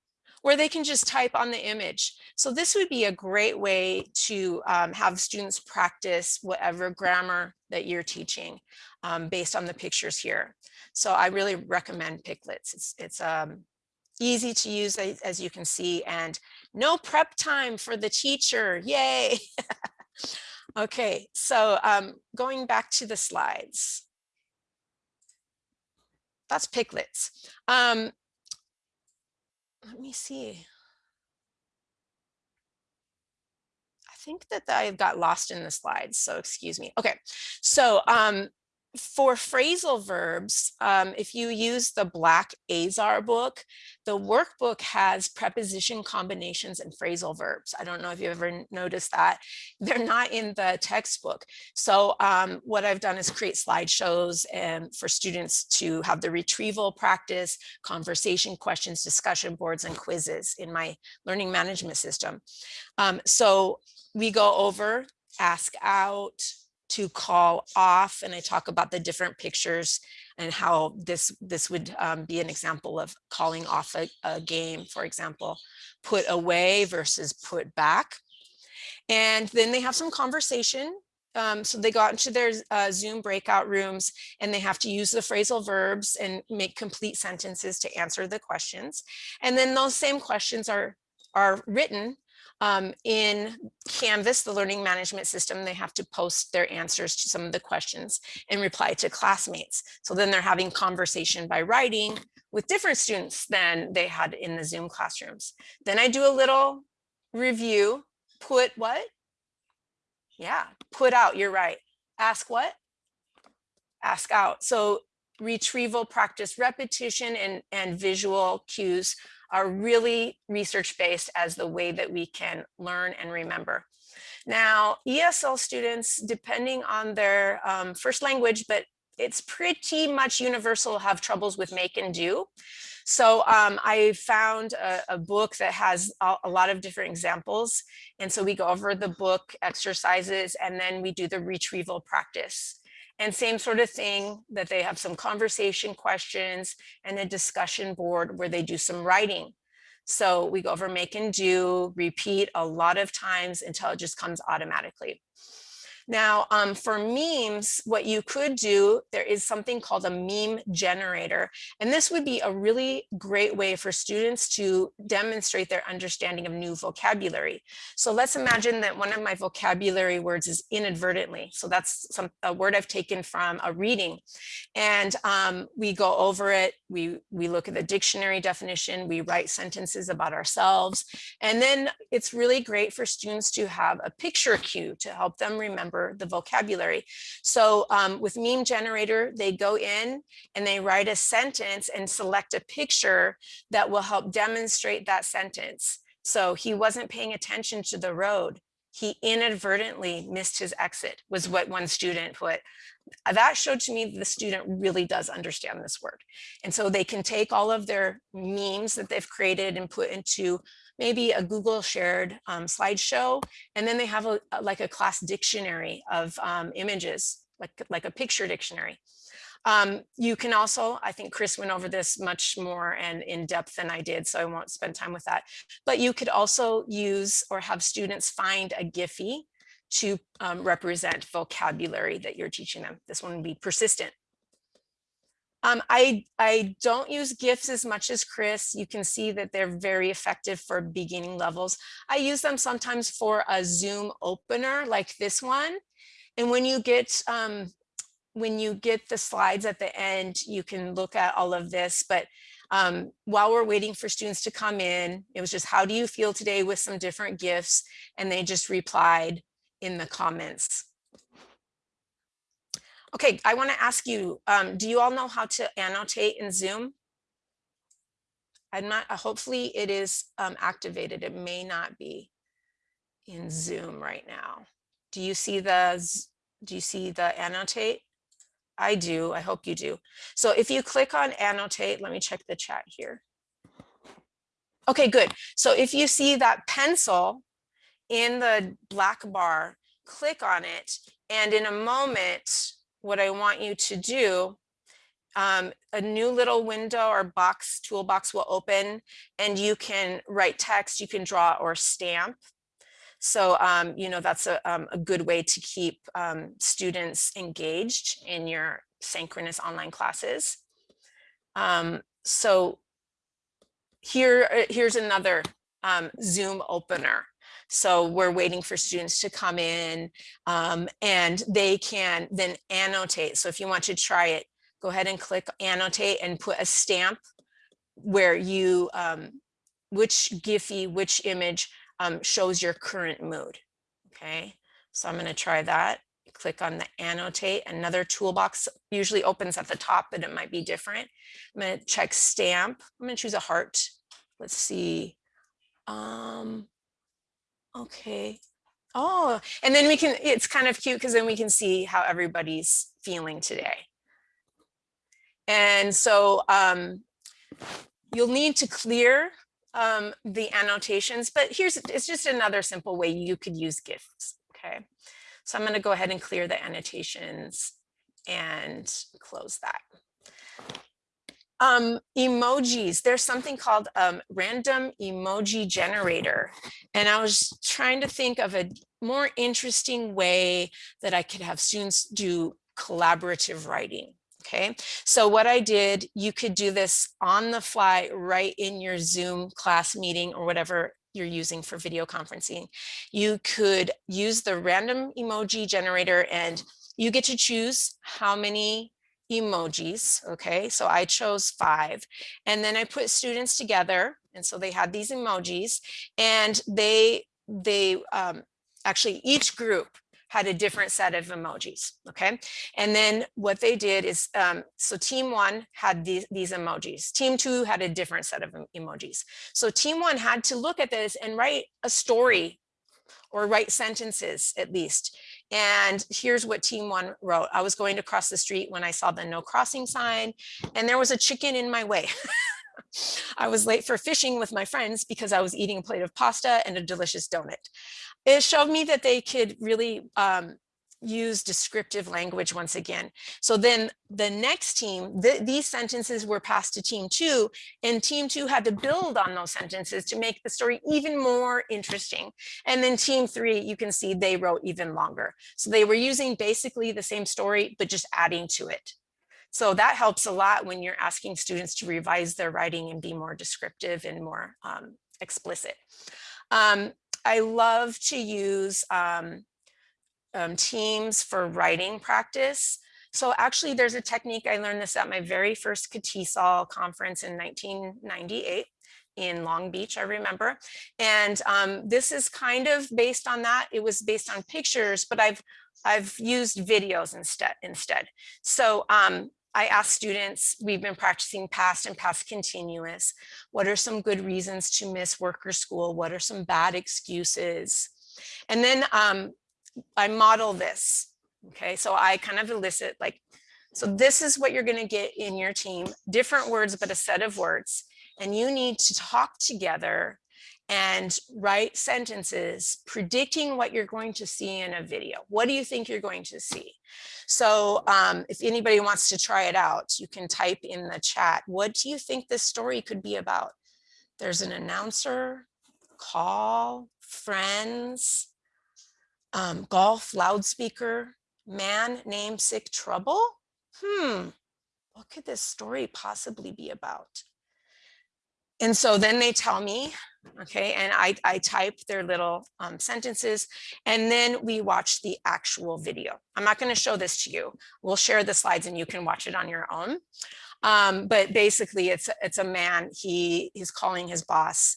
where they can just type on the image. So this would be a great way to um, have students practice whatever grammar that you're teaching um, based on the pictures here. So I really recommend PicLits. It's, it's um, easy to use as, as you can see and no prep time for the teacher. Yay. okay, so um, going back to the slides that's PicLits. Um, let me see. I think that I got lost in the slides, so excuse me. Okay, so um, for phrasal verbs, um, if you use the Black Azar book, the workbook has preposition combinations and phrasal verbs. I don't know if you ever noticed that. They're not in the textbook. So um, what I've done is create slideshows and for students to have the retrieval practice, conversation questions, discussion boards, and quizzes in my learning management system. Um, so we go over, ask out, to call off and I talk about the different pictures and how this this would um, be an example of calling off a, a game, for example, put away versus put back. And then they have some conversation um, so they got into their uh, Zoom breakout rooms and they have to use the phrasal verbs and make complete sentences to answer the questions. And then those same questions are, are written um, in Canvas, the learning management system. They have to post their answers to some of the questions and reply to classmates. So then they're having conversation by writing with different students than they had in the Zoom classrooms. Then I do a little review, put what? Yeah, put out, you're right. Ask what? Ask out. So retrieval practice repetition and, and visual cues are really research-based as the way that we can learn and remember. Now, ESL students, depending on their um, first language, but it's pretty much universal have troubles with make and do. So um, I found a, a, book that has a, a, lot of different examples. And so we go over the book exercises and then we do the retrieval practice. And same sort of thing that they have some conversation questions and a discussion board where they do some writing. So we go over make and do, repeat a lot of times until it just comes automatically. Now, um, for memes, what you could do, there is something called a meme generator. And this would be a really great way for students to demonstrate their understanding of new vocabulary. So let's imagine that one of my vocabulary words is inadvertently. So that's some a word I've taken from a reading. And um, we go over it, we, we look at the dictionary definition, we write sentences about ourselves. And then it's really great for students to have a picture cue to help them remember remember the vocabulary. So um, with meme generator, they go in and they write a sentence and select a picture that will help demonstrate that sentence. So he wasn't paying attention to the road. He inadvertently missed his exit was what one student put. That showed to me the student really does understand this word. And so they can take all of their memes that they've created and put into maybe a Google shared um, slideshow, and then they have a, a, like a class dictionary of um, images, like, like a picture dictionary. Um, you can also, I think Chris went over this much more and in depth than I did, so I won't spend time with that. But you could also use or have students find a Giphy to um, represent vocabulary that you're teaching them. This one would be persistent. Um, I, I don't use GIFs as much as Chris. You can see that they're very effective for beginning levels. I use them sometimes for a Zoom opener like this one. And when you get um, when you get the slides at the end, you can look at all of this. But um, while we're waiting for students to come in, it was just, how do you feel today with some different gifts? And they just replied in the comments. Okay, I want to ask you, um, do you all know how to annotate in Zoom? I'm not, uh, hopefully it is um, activated. It may not be in Zoom right now. Do you see the, do you see the annotate? I do, I hope you do. So if you click on annotate, let me check the chat here. Okay, good. So if you see that pencil in the black bar, click on it. And in a moment, what I want you to do, um, a new little window or box toolbox will open and you can write text, you can draw or stamp. So, um, you know, that's a, um, a good way to keep um, students engaged in your synchronous online classes. Um, so here, uh, here's another um, Zoom opener. So we're waiting for students to come in um, and they can then annotate. So if you want to try it, go ahead and click annotate and put a stamp where you, um, which Giphy, which image um, shows your current mood. Okay, so I'm going to try that. Click on the annotate. Another toolbox usually opens at the top, but it might be different. I'm going to check stamp. I'm going to choose a heart. Let's see. Um, Okay. Oh, and then we can, it's kind of cute because then we can see how everybody's feeling today. And so um, you'll need to clear um, the annotations, but here's, it's just another simple way you could use GIFs, okay? So I'm gonna go ahead and clear the annotations and close that. Um, emojis, there's something called um, random emoji generator. And I was trying to think of a more interesting way that I could have students do collaborative writing. Okay, so what I did, you could do this on the fly right in your Zoom class meeting or whatever you're using for video conferencing. You could use the random emoji generator and you get to choose how many emojis. Okay, so I chose five and then I put students together. And so they had these emojis and they, they um, actually each group had a different set of emojis. Okay. And then what they did is, um, so team one had these, these emojis. Team two had a different set of emojis. So team one had to look at this and write a story or write sentences at least. And here's what team one wrote. I was going to cross the street when I saw the no crossing sign and there was a chicken in my way. I was late for fishing with my friends because I was eating a plate of pasta and a delicious donut. It showed me that they could really um, use descriptive language once again. So then the next team, th these sentences were passed to team two and team two had to build on those sentences to make the story even more interesting. And then team three, you can see they wrote even longer. So they were using basically the same story, but just adding to it. So that helps a lot when you're asking students to revise their writing and be more descriptive and more um, explicit. Um, I love to use um, um, teams for writing practice. So actually there's a technique, I learned this at my very first CATESOL conference in 1998 in Long Beach, I remember. And um, this is kind of based on that. It was based on pictures, but I've I've used videos instead. instead. So um, I ask students, we've been practicing past and past continuous. What are some good reasons to miss work or school? What are some bad excuses? And then um, I model this. Okay, so I kind of elicit like, so this is what you're going to get in your team, different words, but a set of words. And you need to talk together and write sentences predicting what you're going to see in a video. What do you think you're going to see? So um, if anybody wants to try it out, you can type in the chat, what do you think this story could be about? There's an announcer, call, friends, um, golf loudspeaker, man named sick trouble. Hmm, what could this story possibly be about? And so then they tell me, okay, and I, I type their little um, sentences, and then we watch the actual video. I'm not going to show this to you. We'll share the slides and you can watch it on your own. Um, but basically, it's it's a man. He he's calling his boss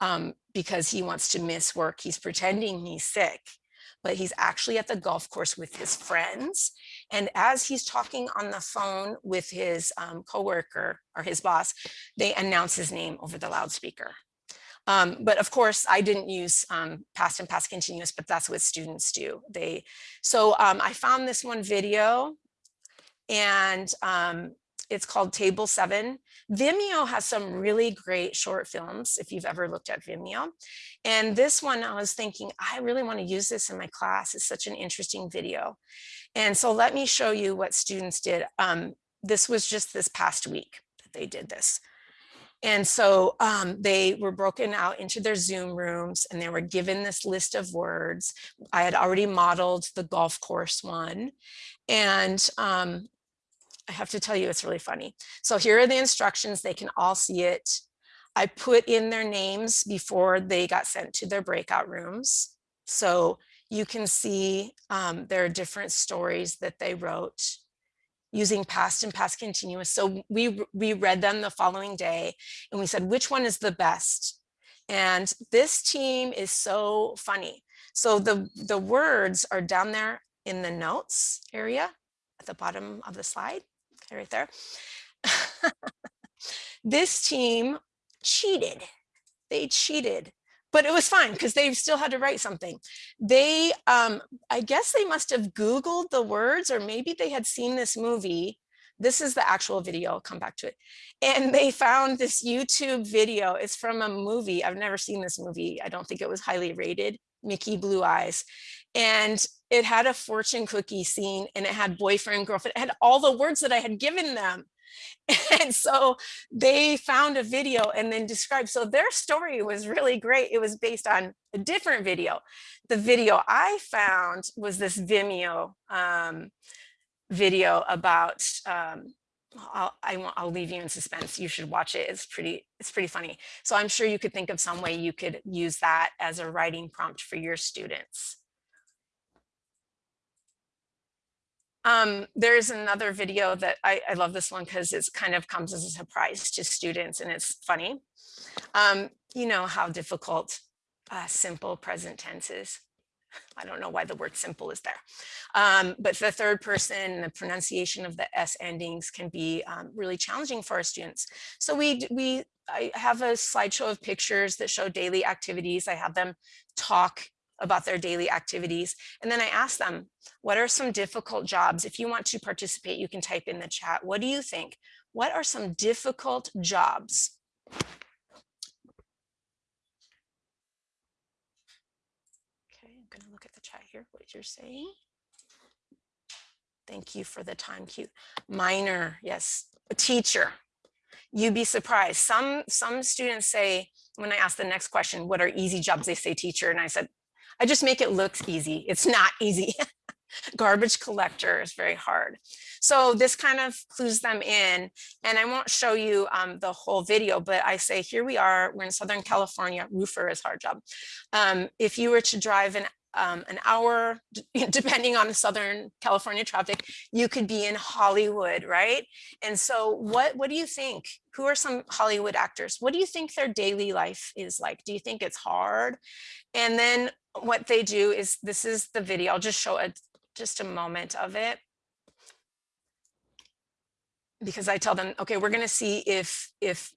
um, because he wants to miss work. He's pretending he's sick, but he's actually at the golf course with his friends. And as he's talking on the phone with his um, coworker or his boss, they announce his name over the loudspeaker. Um, but of course, I didn't use um, past and past continuous, but that's what students do. They so um, I found this one video, and um, it's called Table Seven. Vimeo has some really great short films, if you've ever looked at Vimeo. And this one, I was thinking, I really want to use this in my class. It's such an interesting video. And so let me show you what students did. Um, this was just this past week that they did this. And so um, they were broken out into their Zoom rooms and they were given this list of words. I had already modeled the golf course one. And um, I have to tell you, it's really funny. So here are the instructions. They can all see it. I put in their names before they got sent to their breakout rooms. So you can see um, there are different stories that they wrote using past and past continuous. So we, we read them the following day and we said, which one is the best? And this team is so funny. So the, the words are down there in the notes area at the bottom of the slide okay, right there. this team cheated. They cheated, but it was fine because they still had to write something. They, um, I guess they must have Googled the words or maybe they had seen this movie. This is the actual video, I'll come back to it. And they found this YouTube video. It's from a movie. I've never seen this movie. I don't think it was highly rated, Mickey Blue Eyes. And it had a fortune cookie scene and it had boyfriend, girlfriend, it had all the words that I had given them. And so they found a video and then described, so their story was really great. It was based on a different video. The video I found was this Vimeo um, video about, um, I'll, I won't, I'll leave you in suspense. You should watch it. It's pretty, it's pretty funny. So I'm sure you could think of some way you could use that as a writing prompt for your students. Um, there's another video that I, I love this one because it kind of comes as a surprise to students and it's funny. Um, you know how difficult uh, simple present tense is. I don't know why the word simple is there. Um, but the third person, the pronunciation of the S endings can be um, really challenging for our students. So we, we I have a slideshow of pictures that show daily activities. I have them talk about their daily activities. And then I ask them, what are some difficult jobs? If you want to participate, you can type in the chat. What do you think? What are some difficult jobs? Okay, I'm gonna look at the chat here, what you're saying. Thank you for the time cue. Miner, yes, a teacher. You'd be surprised. Some, some students say, when I ask the next question, what are easy jobs? They say teacher. And I said, I just make it look easy. It's not easy. Garbage collector is very hard. So this kind of clues them in and I won't show you um, the whole video, but I say, here we are, we're in Southern California, roofer is hard job. Um, if you were to drive an um, an hour, depending on the Southern California traffic, you could be in Hollywood, right? And so what, what do you think? Who are some Hollywood actors? What do you think their daily life is like? Do you think it's hard? And then what they do is, this is the video, I'll just show a just a moment of it. Because I tell them, okay, we're gonna see if, if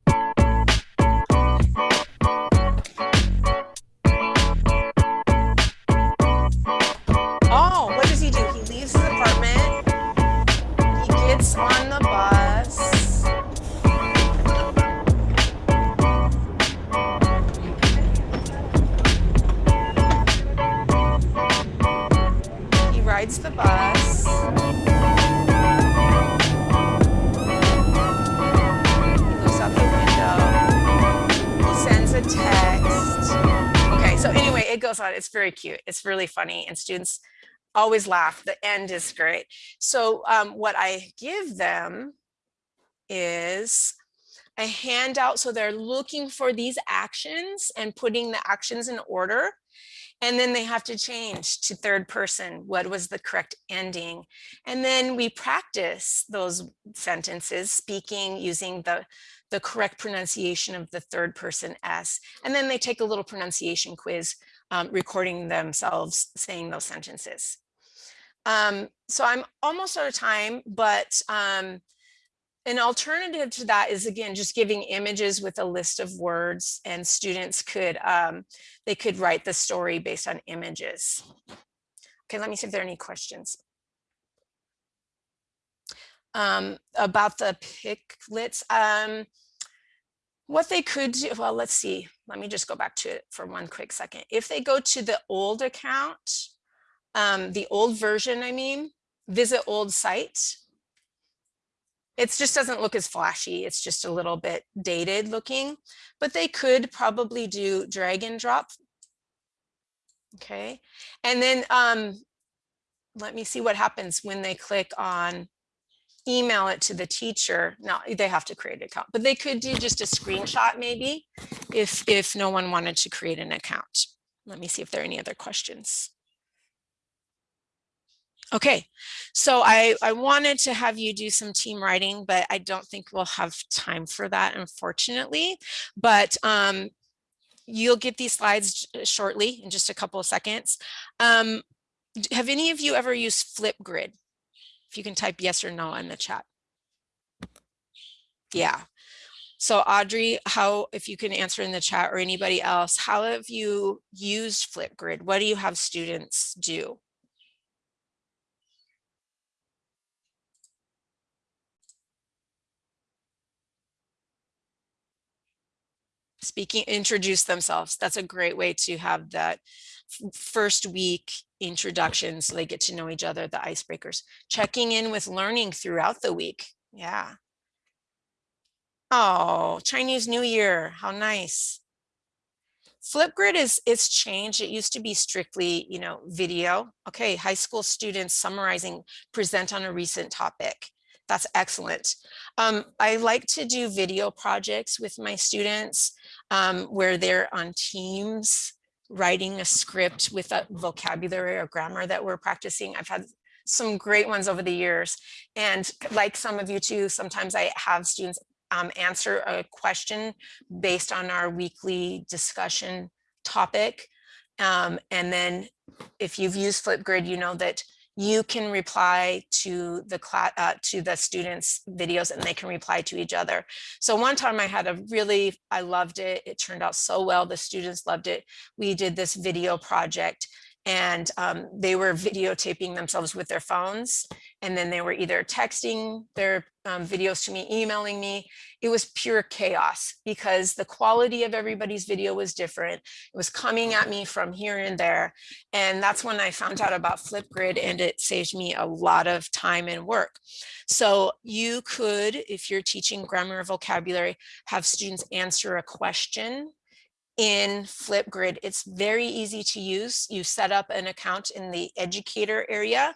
bus. He looks out the window. He sends a text. Okay, so anyway, it goes on. It's very cute. It's really funny and students always laugh. The end is great. So um, what I give them is a handout. So they're looking for these actions and putting the actions in order. And then they have to change to third person. What was the correct ending? And then we practice those sentences, speaking using the, the correct pronunciation of the third person S. And then they take a little pronunciation quiz, um, recording themselves saying those sentences. Um, so I'm almost out of time, but um, an alternative to that is again, just giving images with a list of words and students could, um, they could write the story based on images. Okay, let me see if there are any questions. Um, about the PicLits, um, what they could do, well, let's see, let me just go back to it for one quick second. If they go to the old account, um, the old version, I mean, visit old site. It just doesn't look as flashy. It's just a little bit dated looking, but they could probably do drag and drop. Okay. And then um, let me see what happens when they click on email it to the teacher. Now they have to create an account, but they could do just a screenshot maybe if, if no one wanted to create an account. Let me see if there are any other questions. Okay, so I, I wanted to have you do some team writing, but I don't think we'll have time for that, unfortunately. But um, you'll get these slides shortly in just a couple of seconds. Um, have any of you ever used Flipgrid? If you can type yes or no in the chat. Yeah. So Audrey, how, if you can answer in the chat or anybody else, how have you used Flipgrid? What do you have students do? Speaking, introduce themselves. That's a great way to have that first week introduction so they get to know each other, the icebreakers. Checking in with learning throughout the week. Yeah. Oh, Chinese New Year. How nice. Flipgrid is it's changed. It used to be strictly, you know, video. Okay, high school students summarizing, present on a recent topic. That's excellent. Um, I like to do video projects with my students um, where they're on teams writing a script with a vocabulary or grammar that we're practicing. I've had some great ones over the years. And like some of you too, sometimes I have students um, answer a question based on our weekly discussion topic. Um, and then if you've used Flipgrid, you know that you can reply to the class uh, to the students videos and they can reply to each other. So one time i had a really i loved it. It turned out so well. The students loved it. We did this video project and um, they were videotaping themselves with their phones and then they were either texting their um, videos to me emailing me. It was pure chaos because the quality of everybody's video was different. It was coming at me from here and there and that's when i found out about flipgrid and it saved me a lot of time and work. So you could if you're teaching grammar or vocabulary have students answer a question in Flipgrid. It's very easy to use. You set up an account in the educator area.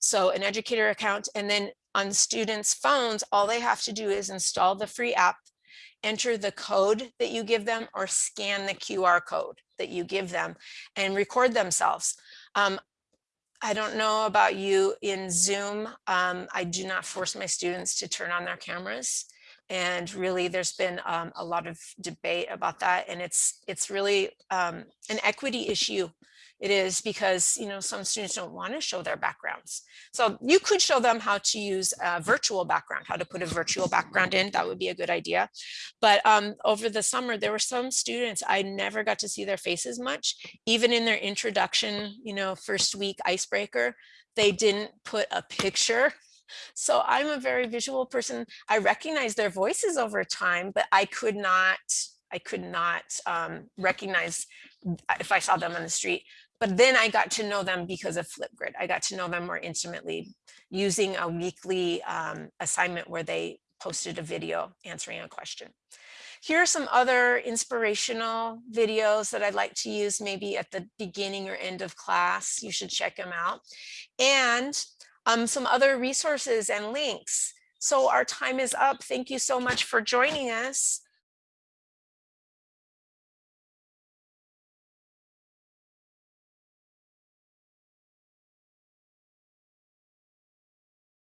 So an educator account and then on students phones, all they have to do is install the free app, enter the code that you give them or scan the QR code that you give them and record themselves. Um, I don't know about you in Zoom. Um, I do not force my students to turn on their cameras. And really, there's been um, a lot of debate about that. And it's it's really um, an equity issue. It is because, you know, some students don't want to show their backgrounds. So you could show them how to use a virtual background, how to put a virtual background in. That would be a good idea. But um, over the summer, there were some students, I never got to see their faces much, even in their introduction, you know, first week icebreaker, they didn't put a picture so I'm a very visual person. I recognize their voices over time, but I could not, I could not um, recognize if I saw them on the street. But then I got to know them because of Flipgrid. I got to know them more intimately using a weekly um, assignment where they posted a video answering a question. Here are some other inspirational videos that I'd like to use maybe at the beginning or end of class. You should check them out. And um, some other resources and links. So our time is up. Thank you so much for joining us.